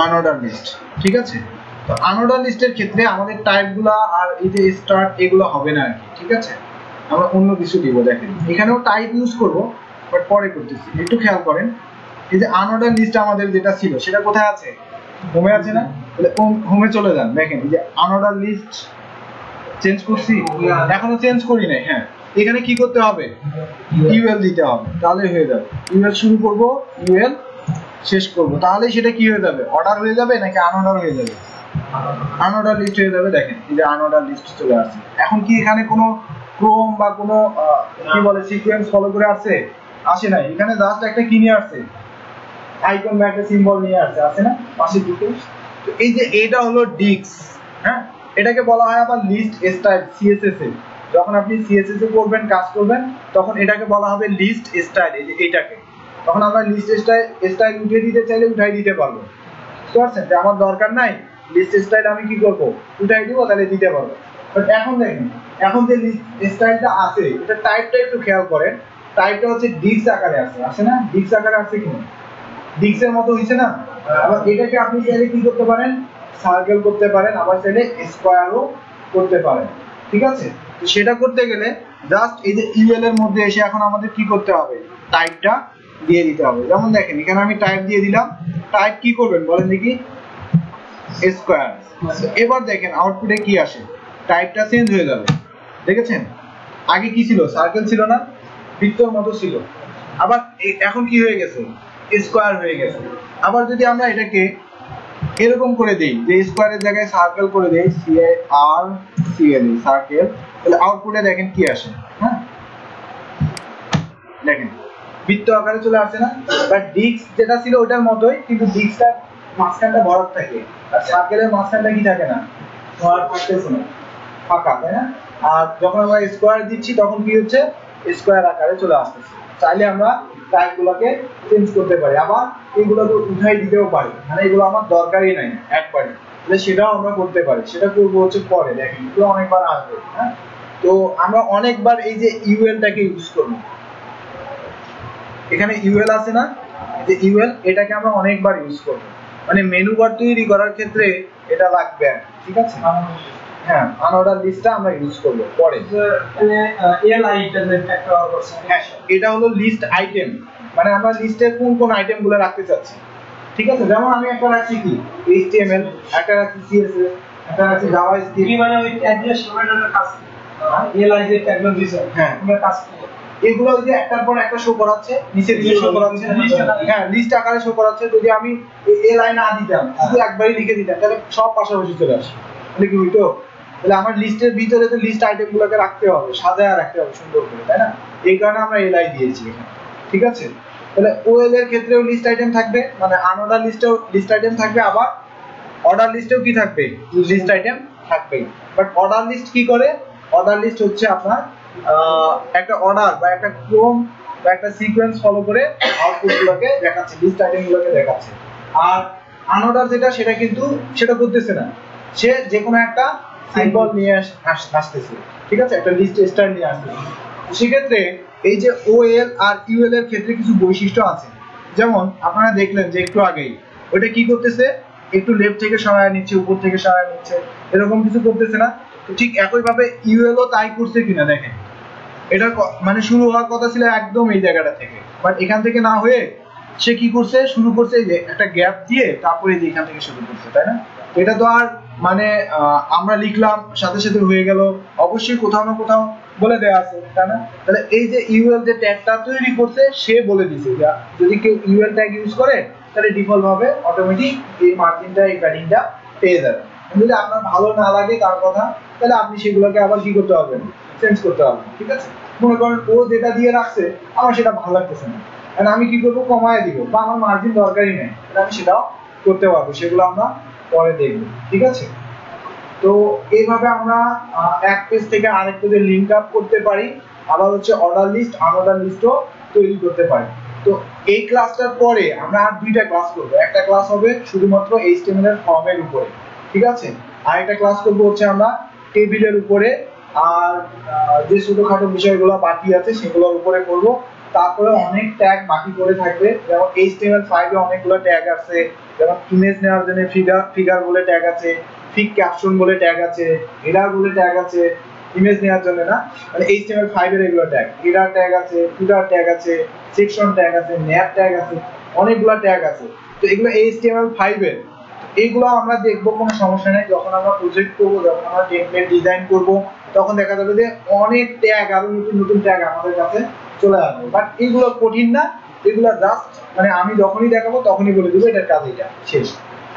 আনঅর্ডার লিস্ট ঠিক আছে? তো আনঅর্ডার লিস্টের ক্ষেত্রে আমাদের টাইপগুলো আর এই যে স্টার্ট এগুলো হবে না আর ঠিক আছে? আমরা অন্য কিছু দিব, দেখেন। এখানেও টাইপ ইউজ করব বাট পরে করতেছি। একটু খেয়াল করেন, এই যে আনঅর্ডার লিস্ট আমাদের যেটা ছিল, সেটা কোথায় আছে? হোমে আছে না? তাহলে হোমে চলে যান, দেখেন, এই যে আনঅর্ডার লিস্ট চেঞ্জ করছি? এখনও চেঞ্জ করি নাই হ্যাঁ। এখানে কি করতে হবে? ইউএল দিতে হবে তাহলে হয়ে যাবে। ইউএল শুরু করব ইউএল শেষ করব। তাহলে সেটা কি হয়ে যাবে? অর্ডার হয়ে যাবে নাকি আনঅর্ডার হয়ে যাবে? আনঅর্ডার লিস্ট হয়ে যাবে, দেখেন। এই যে আনঅর্ডার লিস্ট চলে আসছে। এখন কি এখানে কোনো ক্রোম বা কোনো কি বলে সিকোয়েন্স ফলো করে আসছে? আসে নাই। এখানে জাস্ট একটা কি নিয়ে আসছে? আইকন বা সিম্বল নিয়ে আসছে। আসে না? পাশের দুটো। তো এই যে এটা হলো ডিক্স হ্যাঁ? এটাকে বলা হয় আবার লিস্ট স্টাইল সিএসএস এ। যখন আপনি সিএসএস এ করবেন কাজ করবেন, তখন এটাকে বলা হবে লিস্ট স্টাইল এই যে এটাকে। তখন আমরা লিস্ট স্টাইল স্টাইল উঠিয়ে দিতে চাইলে উঠাই দিতে পারব। বুঝতে পারছেন? যে আমার দরকার নাই লিস্ট স্টাইল আমি কি করব? উঠাই দিব, তাহলে দিতে পারব। বাট এখন দেখেন, এখন যে লিস্ট স্টাইলটা আছে, এটা টাইপটা একটু খেয়াল করেন। টাইপটা হচ্ছে ডিক্স আকারে আছে। আছে না? ডিক্স আকারে আছে কি না? ডিক্সের মতো হইছে না? আবার এটাকে আপনি চাইলে কি করতে পারেন? সার্কেল করতে পারেন, আবার চাইলে স্কোয়ারও করতে পারেন। ঠিক আছে? সেটা করতে গেলে জাস্ট এই যে ইউএল এর মধ্যে এসে এখন আমাদের কি করতে হবে? টাইপটা দিয়ে দিতে হবে। যেমন দেখেন, এখানে আমি টাইপ দিয়ে দিলাম। টাইপ কি করবেন বলেন দেখি। স্কোয়ার এবার দেখেন আউটপুটে কি আসে? টাইপটা চেঞ্জ হয়ে যাবে। দেখেছেন? আগে কি ছিল? সার্কেল ছিল না? বৃত্তর মতো ছিল। আবার এখন কি হয়ে গেছে? স্কোয়ার হয়ে গেছে। আবার যদি আমরা এটাকে এরকম করে দেই, যে স্কোয়ারের জায়গায় সার্কেল করে দেই C R C L circle তাহলে আউটপুটে দেখেন কি আসে হ্যাঁ? দেখেন, বৃত্ত আকারে চলে আসে না বাট ডিস্ক যেটা ছিল ওটার মতোই, কিন্তু ডিস্কটা মাঝখানটা ভরাট থাকে, আর সার্কেলের মাঝখানটা কি থাকে না? ভরাট থাকতেছে না ফাঁকা, তাই না? আর যখন আমরা স্কোয়ার দিচ্ছি, তখন কি হচ্ছে? স্কোয়ার আকারে চলে আসতেছে। চাইলে আমরা টাইপগুলোকে চেঞ্জ করতে পারি। আবার এগুলোকে উঠাই দিতেও পারি। মানে এগুলো আমার দরকারই নাই, একবারে। তাহলে সেটাও আমরা করতে পারি। সেটা করব হচ্ছে পরে, দেখেন। এগুলো অনেকবার আসবে হ্যাঁ? তো আমরা অনেকবার এই যে ইউএলটাকে ইউজ করব। এখানে ইউএল আছে না? যে ইউএল এটাকে আমরা অনেকবার ইউজ করব। মানে মেনু বার তৈরি করার ক্ষেত্রে এটা লাগবে ঠিক আছে? হ্যাঁ আনঅর্ডার লিস্টটা আমরা ইউজ করব পরে। হ্যাঁ এটা হলো লিস্ট আইটেম মানে আমরা লিস্টের কোন কোন আইটেমগুলো রাখতে চাচ্ছি। ঠিক আছে? যেমন আমি একটা রাখছি কি? এইচটিএমএল একটা রাখছি সিএসএস একটা রাখছি জাভাস্ক্রিপ্ট হ্যাঁ। এগুলো ওই যে একটার পর একটা শো করাচ্ছে নিচে শো করাচ্ছে। হ্যাঁ লিস্ট আকারে শো করাচ্ছে। যদি আমি এ লাইন না দিতাম শুধু একবারই লিখে দিতাম তাহলে সব পাশাপাশি চলে আসে। তাহলে কি হইতো তাহলে আমার লিস্টের ভিতরে তো লিস্ট আইটেম গুলোকে রাখতে হবে, সাজায় রাখতে হবে সুন্দর করে, তাই না? এই কারণে আমরা এলআই দিয়েছি ঠিক আছে? তাহলে ওএল এর ক্ষেত্রেও লিস্ট আইটেম থাকবে মানে আনঅর্ডার লিস্টেও লিস্ট আইটেম থাকবে, আবার অর্ডার লিস্টেও কি থাকবে? লিস্ট আইটেম থাকবেই। বাট অর্ডার লিস্ট কি করে? অর্ডার লিস্ট হচ্ছে আপনার একটা অর্ডার বা একটা ক্রম বা একটা সিকোয়েন্স ফলো করে আউটপুট গুলোকে দেখাচ্ছে লিস্ট আইটেম গুলোকে দেখাচ্ছে। আর আনঅর্ডার যেটা, সেটা কিন্তু, সেটা করতেছে না। সে যে কোনো একটা সিম্বল নিয়ে আস- আস- আসতেছে ঠিক আছে? একটা লিস্ট স্টাইল নিয়ে আসতেছে। সেক্ষেত্রে এই যে ওএল আর ইউএল এর ক্ষেত্রে কিছু বৈশিষ্ট্য আছে। যেমন, আপনারা দেখলেন যে একটু আগেই ওটা কি করতেছে? একটু লেফট থেকে সরায় নিচ্ছে, উপর থেকে সরায় নিচ্ছে, এরকম কিছু করতেছে না? ঠিক একই ভাবে ইউএলও তাই করছে কিনা দেখেন। এটা মানে শুরু হওয়ার কথা ছিল একদম এই জায়গাটা থেকে। বাট এখান থেকে না হয়ে সে কি করছে? শুরু করছে যে একটা গ্যাপ দিয়ে তারপরে যে এখান থেকে শুরু করছে, তাই না? এটা তো আর মানে আমরা লিখলাম, সাথে সাথে হয়ে গেল। অবশ্যই কোথাও না কোথাও বলে দেওয়া আছে, তাই না? তাহলে এই যে ইউএল যে ট্যাগটা তৈরি করছে, সে বলে দিছে যে, যদি কেউ ইউএল ট্যাগ ইউজ করে, তাহলে ডিফল্ট ভাবে অটোমেটিক এই মার্জিনটা এই প্যাডিংটা পেয়ে যাবে। যদি আপনার ভালো না লাগে তার কথা, তাহলে আপনি সেগুলোকে আবার কি করতে পারবেন চেঞ্জ করতে পারবেন ঠিক আছে? মনে করেন ও যেটা দিয়ে রাখছে, আমার সেটা ভালো লাগতেছে না। আমি কি করব? কমায় দিব, বা আমার মার্জিন দরকারই নেই। আমি সেটাও করতে পারব। সেগুলো আমরা পরে দেখব, ঠিক আছে? তো এইভাবে আমরা এক পেজ থেকে আরেক পেজে লিঙ্ক আপ করতে পারি, আবার হচ্ছে অর্ডার লিস্ট আনঅর্ডার লিস্টও তৈরি করতে পারি। তো এই ক্লাসটার পরে আমরা আর দুইটা ক্লাস করব, একটা ক্লাস হবে শুধুমাত্র এইচটিএমএল এর ফর্মের উপরে, ঠিক আছে? আর একটা ক্লাস করব হচ্ছে আমরা টেবিলের উপরে, আর যে ছোটখাটো বিষয়গুলো বাকি আছে সেগুলোর উপরে করব। তারপরে অনেক ট্যাগ বাকি করে থাকবে। যেমন HTML5 এ অনেকগুলো ট্যাগ আছে। যেমন ইমেজ নেওয়ার জন্য ফিগার ফিগার বলে ট্যাগ আছে ফিক ক্যাপশন বলে ট্যাগ আছে হেডার বলে ট্যাগ আছে ইমেজ নেওয়ার জন্য না। মানে HTML5 এর এগুলো ট্যাগ হেডার ট্যাগ আছে ফুটার ট্যাগ আছে সেকশন ট্যাগ আছে ম্যাপ ট্যাগ আছে, অনেকগুলো ট্যাগ আছে। তো এগুলো HTML5 এর। এইগুলো আমরা দেখব, কোনো সমস্যা নেই। যখন আমরা প্রজেক্ট করব, যখন আমরা টেমপ্লেট ডিজাইন করব, তখন দেখা যাবে যে অনেক ট্যাগ আরও নতুন নতুন ট্যাগ আমাদের কাছে চলে আসবে। বাট এগুলো কঠিন না, এগুলো জাস্ট মানে আমি যখনই দেখাবো তখনই বলে দেবো, এটার কাজ এটা, শেষ।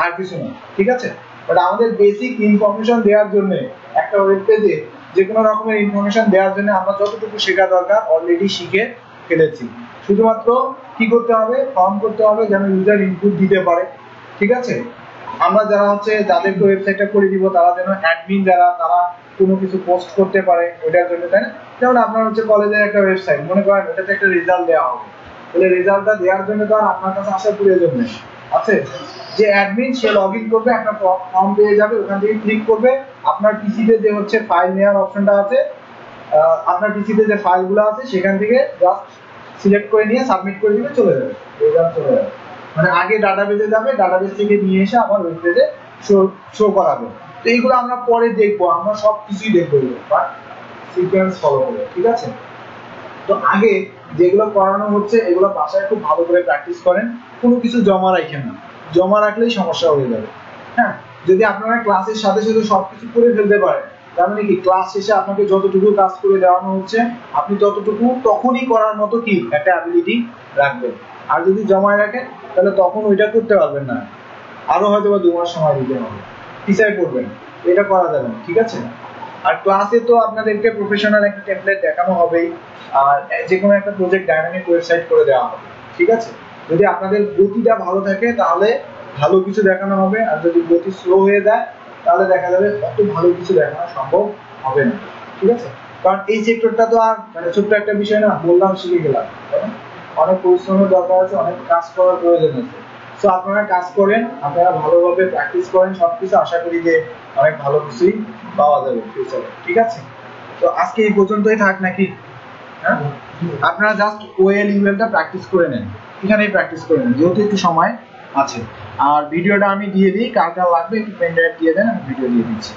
আর কিছু না, ঠিক আছে? বাট আমাদের বেসিক ইনফরমেশন দেওয়ার জন্য, একটা ওয়েব পেজে যে কোনো রকমের ইনফরমেশন দেওয়ার জন্য আমরা যতটুকু শেখা দরকার অলরেডি শিখে ফেলেছি। শুধুমাত্র কি করতে হবে? ফর্ম করতে হবে যেন ইউজার ইনপুট দিতে পারে, ঠিক আছে? আমরা যারা হচ্ছে যাদেরকে ওয়েবসাইটটা করে দিব, তারা যেন অ্যাডমিন যারা, তারা কোনো কিছু পোস্ট করতে পারে, ওইটার জন্য, তাই না? যেমন আপনার হচ্ছে কলেজের একটা ওয়েবসাইট মনে করেন ওটাতে একটা রেজাল্ট দেওয়া হবে। তাহলে রেজাল্টটা দেওয়ার জন্য তো আর আপনার কাছে আসার প্রয়োজন নেই। আছে? যে অ্যাডমিন সে লগ ইন করবে একটা ফর্ম পেয়ে যাবে, ওখান থেকে ক্লিক করবে। আপনার পিসিতে যে হচ্ছে ফাইল নেওয়ার অপশনটা আছে আপনার পিসিতে যে ফাইলগুলো আছে, সেখান থেকে জাস্ট সিলেক্ট করে নিয়ে সাবমিট করে দিলে চলে যাবে। রেজাল্ট চলে যাবে। মানে আগে ডাটাবেজে যাবে ডাটাবেজ থেকে নিয়ে এসে আবার ওয়েব পেজে শো শো করাবে। তো এইগুলো আমরা পরে দেখব, আমরা সব কিছুই দেখব। বাট সিকোয়েন্স ফলো করে, ঠিক আছে? তো আগে যেগুলো করানো হচ্ছে, এগুলো বাসায় খুব ভালো করে প্র্যাকটিস করেন, কোনো কিছু জমা রাখেন না। জমা রাখলেই সমস্যা হয়ে যাবে। হ্যাঁ? যদি আপনারা ক্লাসের সাথে সাথে সবকিছু করে ফেলতে পারেন, তার মানে কি? ক্লাস শেষে আপনাকে যতটুকু কাজ করে দেওয়ানো হচ্ছে, আপনি ততটুকু তখনই করার মতো কি? একটা অ্যাবিলিটি রাখবেন। আর যদি জমায় রাখেন, তাহলে তখন ওইটা করতে পারবেন না। আরও হয়তো বা দু মাস সময় দিতে হবে। পিছায় করবেন এটা করা যাবে ঠিক আছে? আর ক্লাসে তো আপনাদেরকে প্রফেশনাল একটা টেমপ্লেট দেখানো হবেই। আর যে কোনো একটা প্রজেক্ট ডাইনামিক ওয়েবসাইট করে দেওয়া হবে। ঠিক আছে? যদি আপনাদের গতিটা ভালো থাকে, তাহলে ভালো কিছু দেখানো হবে। আর যদি গতি স্লো হয়ে যায়, তাহলে দেখা যাবে অত ভালো কিছু দেখানো সম্ভব হবে না। ঠিক আছে? কারণ এই সেক্টরটা তো আর মানে ছোট্ট একটা বিষয় না, বললাম শিখে গেলাম। অনেক পরিশ্রমের দরকার আছে, অনেক কাজ করার প্রয়োজন আছে। তো আপনারা কাজ করেন, আপনারা ভালোভাবে প্র্যাকটিস করেন, সবকিছু আশা করি যে অনেক ভালো কিছুই পাওয়া যাবে ফিউচারে ঠিক আছে? তো আজকে এই পর্যন্তই থাক নাকি? হ্যাঁ? আপনারা জাস্ট ওয়েল ইমেলটা প্র্যাকটিস করে নেন। এখানেই প্র্যাকটিস করে নেন, যেহেতু একটু সময় আছে। আর ভিডিওটা আমি দিয়ে দিই কার কার লাগবে, একটু পেন ড্রাইভ দিয়ে দেন, আমি ভিডিও দিয়ে দিচ্ছি।